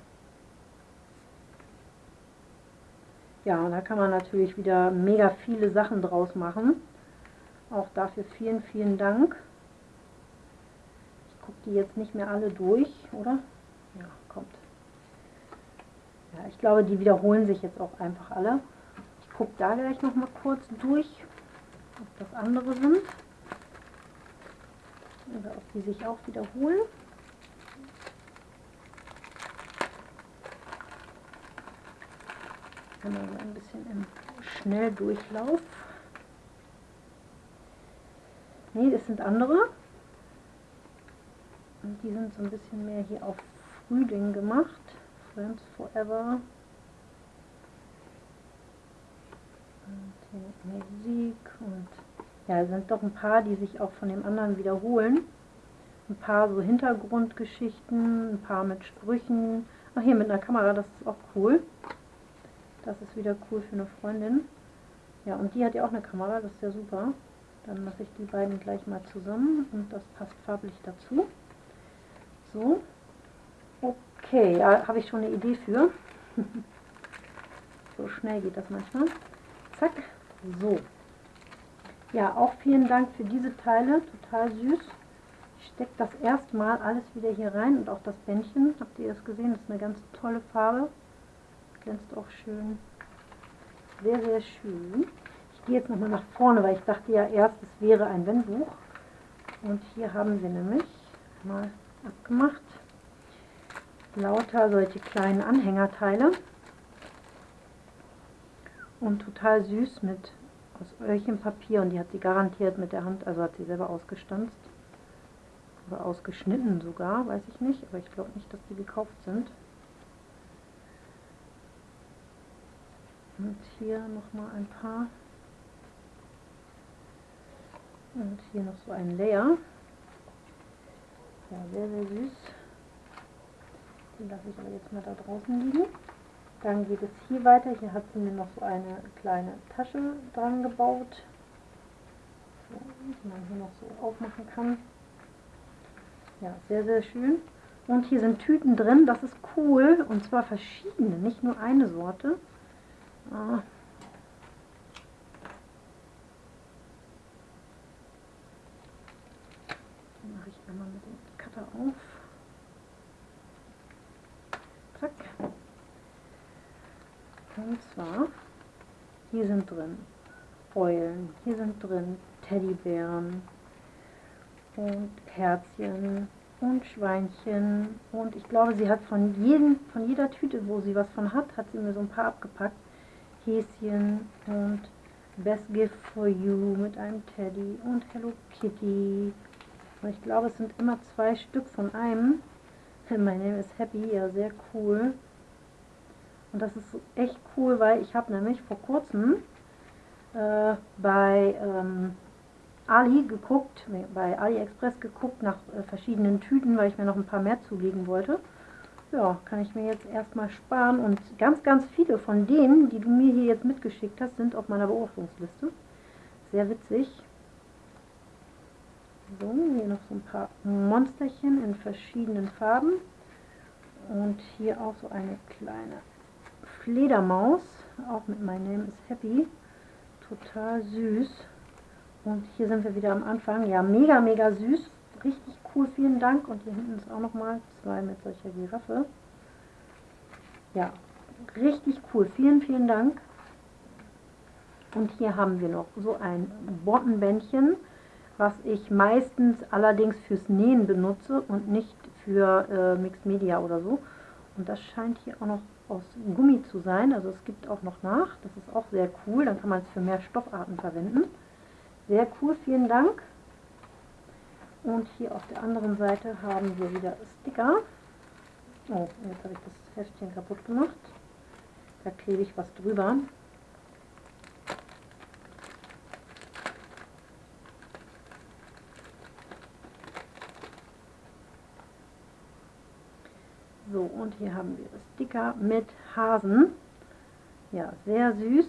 Ja, und da kann man natürlich wieder mega viele Sachen draus machen. Auch dafür vielen, vielen Dank. Ich gucke die jetzt nicht mehr alle durch, oder? Ja, ich glaube, die wiederholen sich jetzt auch einfach alle. Ich gucke da gleich noch mal kurz durch, ob das andere sind. Oder ob die sich auch wiederholen. So ein bisschen im Schnelldurchlauf. Ne, das sind andere. Und die sind so ein bisschen mehr hier auf Frühling gemacht. Friends Forever. Und Musik und ja, sind doch ein paar, die sich auch von dem anderen wiederholen. Ein paar so Hintergrundgeschichten, ein paar mit Sprüchen. Ach, hier mit einer Kamera, das ist auch cool. Das ist wieder cool für eine Freundin. Ja, und die hat ja auch eine Kamera, das ist ja super. Dann mache ich die beiden gleich mal zusammen und das passt farblich dazu. So. Okay, ja, habe ich schon eine Idee für. so schnell geht das manchmal. Zack. So. Ja, auch vielen Dank für diese Teile. Total süß. Ich stecke das erstmal alles wieder hier rein und auch das Bändchen. Habt ihr das gesehen? Das ist eine ganz tolle Farbe. Glänzt auch schön. Sehr, sehr schön. Ich gehe jetzt nochmal nach vorne, weil ich dachte ja erst, es wäre ein Wendbuch. Und hier haben wir nämlich mal abgemacht lauter solche kleinen Anhängerteile und total süß mit aus Öhrchenpapier und die hat sie garantiert mit der Hand, also hat sie selber ausgestanzt oder ausgeschnitten sogar, weiß ich nicht, aber ich glaube nicht, dass die gekauft sind. Und hier nochmal ein paar Und hier noch so ein Layer. Ja, sehr, sehr süß. Den lasse ich aber jetzt mal da draußen liegen. Dann geht es hier weiter. Hier hat sie mir noch so eine kleine Tasche dran gebaut, so, die man hier noch so aufmachen kann. Ja, sehr, sehr schön. Und hier sind Tüten drin, das ist cool. Und zwar verschiedene, nicht nur eine Sorte. Ah. mache ich einmal mit dem Cutter auf. Zack. Und zwar, hier sind drin Eulen, hier sind drin Teddybären und Herzchen und Schweinchen und ich glaube, sie hat von, jedem, von jeder Tüte, wo sie was von hat, hat sie mir so ein paar abgepackt. Häschen und Best Gift for You mit einem Teddy und Hello Kitty. Und ich glaube, es sind immer zwei Stück von einem. My Name is Happy, ja, sehr cool. Und das ist echt cool, weil ich habe nämlich vor kurzem äh, bei ähm, Ali geguckt, bei AliExpress geguckt nach äh, verschiedenen Tüten, weil ich mir noch ein paar mehr zulegen wollte. Ja, kann ich mir jetzt erstmal sparen und ganz, ganz viele von denen, die du mir hier jetzt mitgeschickt hast, sind auf meiner Beobachtungsliste. Sehr witzig. So, hier noch so ein paar Monsterchen in verschiedenen Farben. Und hier auch so eine kleine Fledermaus, auch mit My Name is Happy. Total süß. Und hier sind wir wieder am Anfang. Ja, mega, mega süß. Richtig cool, vielen Dank. Und hier hinten ist auch nochmal zwei mit solcher Giraffe. Ja, richtig cool. Vielen, vielen Dank. Und hier haben wir noch so ein Bottenbändchen, was ich meistens allerdings fürs Nähen benutze und nicht für äh, Mixed Media oder so. Und das scheint hier auch noch aus Gummi zu sein. Also es gibt auch noch nach. Das ist auch sehr cool. Dann kann man es für mehr Stoffarten verwenden. Sehr cool, vielen Dank. Und hier auf der anderen Seite haben wir wieder Sticker. Oh, jetzt habe ich das Heftchen kaputt gemacht. Da klebe ich was drüber. So, und hier haben wir Sticker mit Hasen. Ja, sehr süß.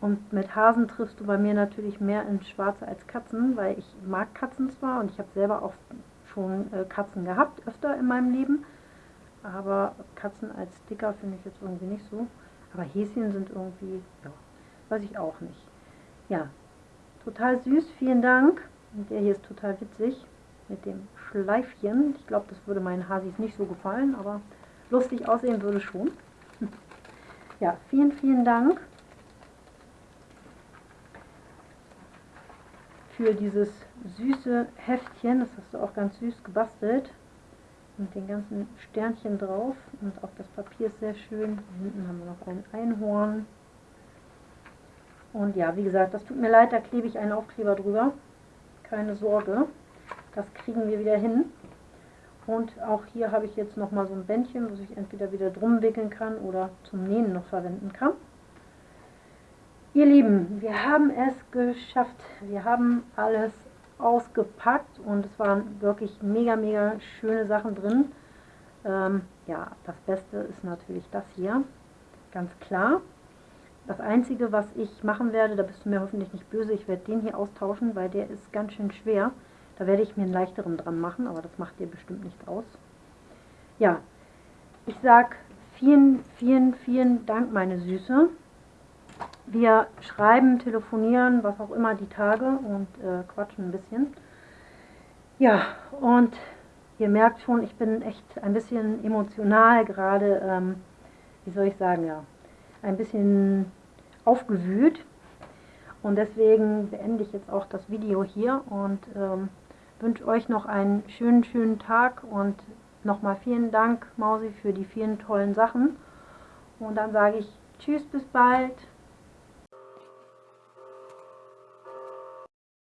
Und mit Hasen triffst du bei mir natürlich mehr ins Schwarze als Katzen, weil ich mag Katzen zwar und ich habe selber auch schon äh, Katzen gehabt, öfter in meinem Leben. Aber Katzen als Sticker finde ich jetzt irgendwie nicht so. Aber Häschen sind irgendwie, ja, weiß ich auch nicht. Ja, total süß, vielen Dank. Der hier ist total witzig mit dem Schleifchen. Ich glaube, das würde meinen Hasis nicht so gefallen, aber lustig aussehen würde schon. Ja, vielen, vielen Dank für dieses süße Heftchen. Das hast du auch ganz süß gebastelt. Mit den ganzen Sternchen drauf. Und auch das Papier ist sehr schön. Hinten haben wir noch ein Einhorn. Und ja, wie gesagt, das tut mir leid, da klebe ich einen Aufkleber drüber. Keine Sorge. Das kriegen wir wieder hin. Und auch hier habe ich jetzt noch mal so ein Bändchen, was ich entweder wieder drum wickeln kann oder zum Nähen noch verwenden kann. Ihr Lieben, wir haben es geschafft. Wir haben alles ausgepackt und es waren wirklich mega, mega schöne Sachen drin. Ähm, ja, das Beste ist natürlich das hier, ganz klar. Das Einzige, was ich machen werde, da bist du mir hoffentlich nicht böse, ich werde den hier austauschen, weil der ist ganz schön schwer. Da werde ich mir einen leichteren dran machen, aber das macht dir bestimmt nicht aus. Ja, ich sage vielen, vielen, vielen Dank, meine Süße. Wir schreiben, telefonieren, was auch immer, die Tage und äh, quatschen ein bisschen. Ja, und ihr merkt schon, ich bin echt ein bisschen emotional gerade, ähm, wie soll ich sagen, ja, ein bisschen aufgewühlt. Und deswegen beende ich jetzt auch das Video hier und ähm, wünsche euch noch einen schönen, schönen Tag und nochmal vielen Dank, Mausi, für die vielen tollen Sachen. Und dann sage ich Tschüss, bis bald.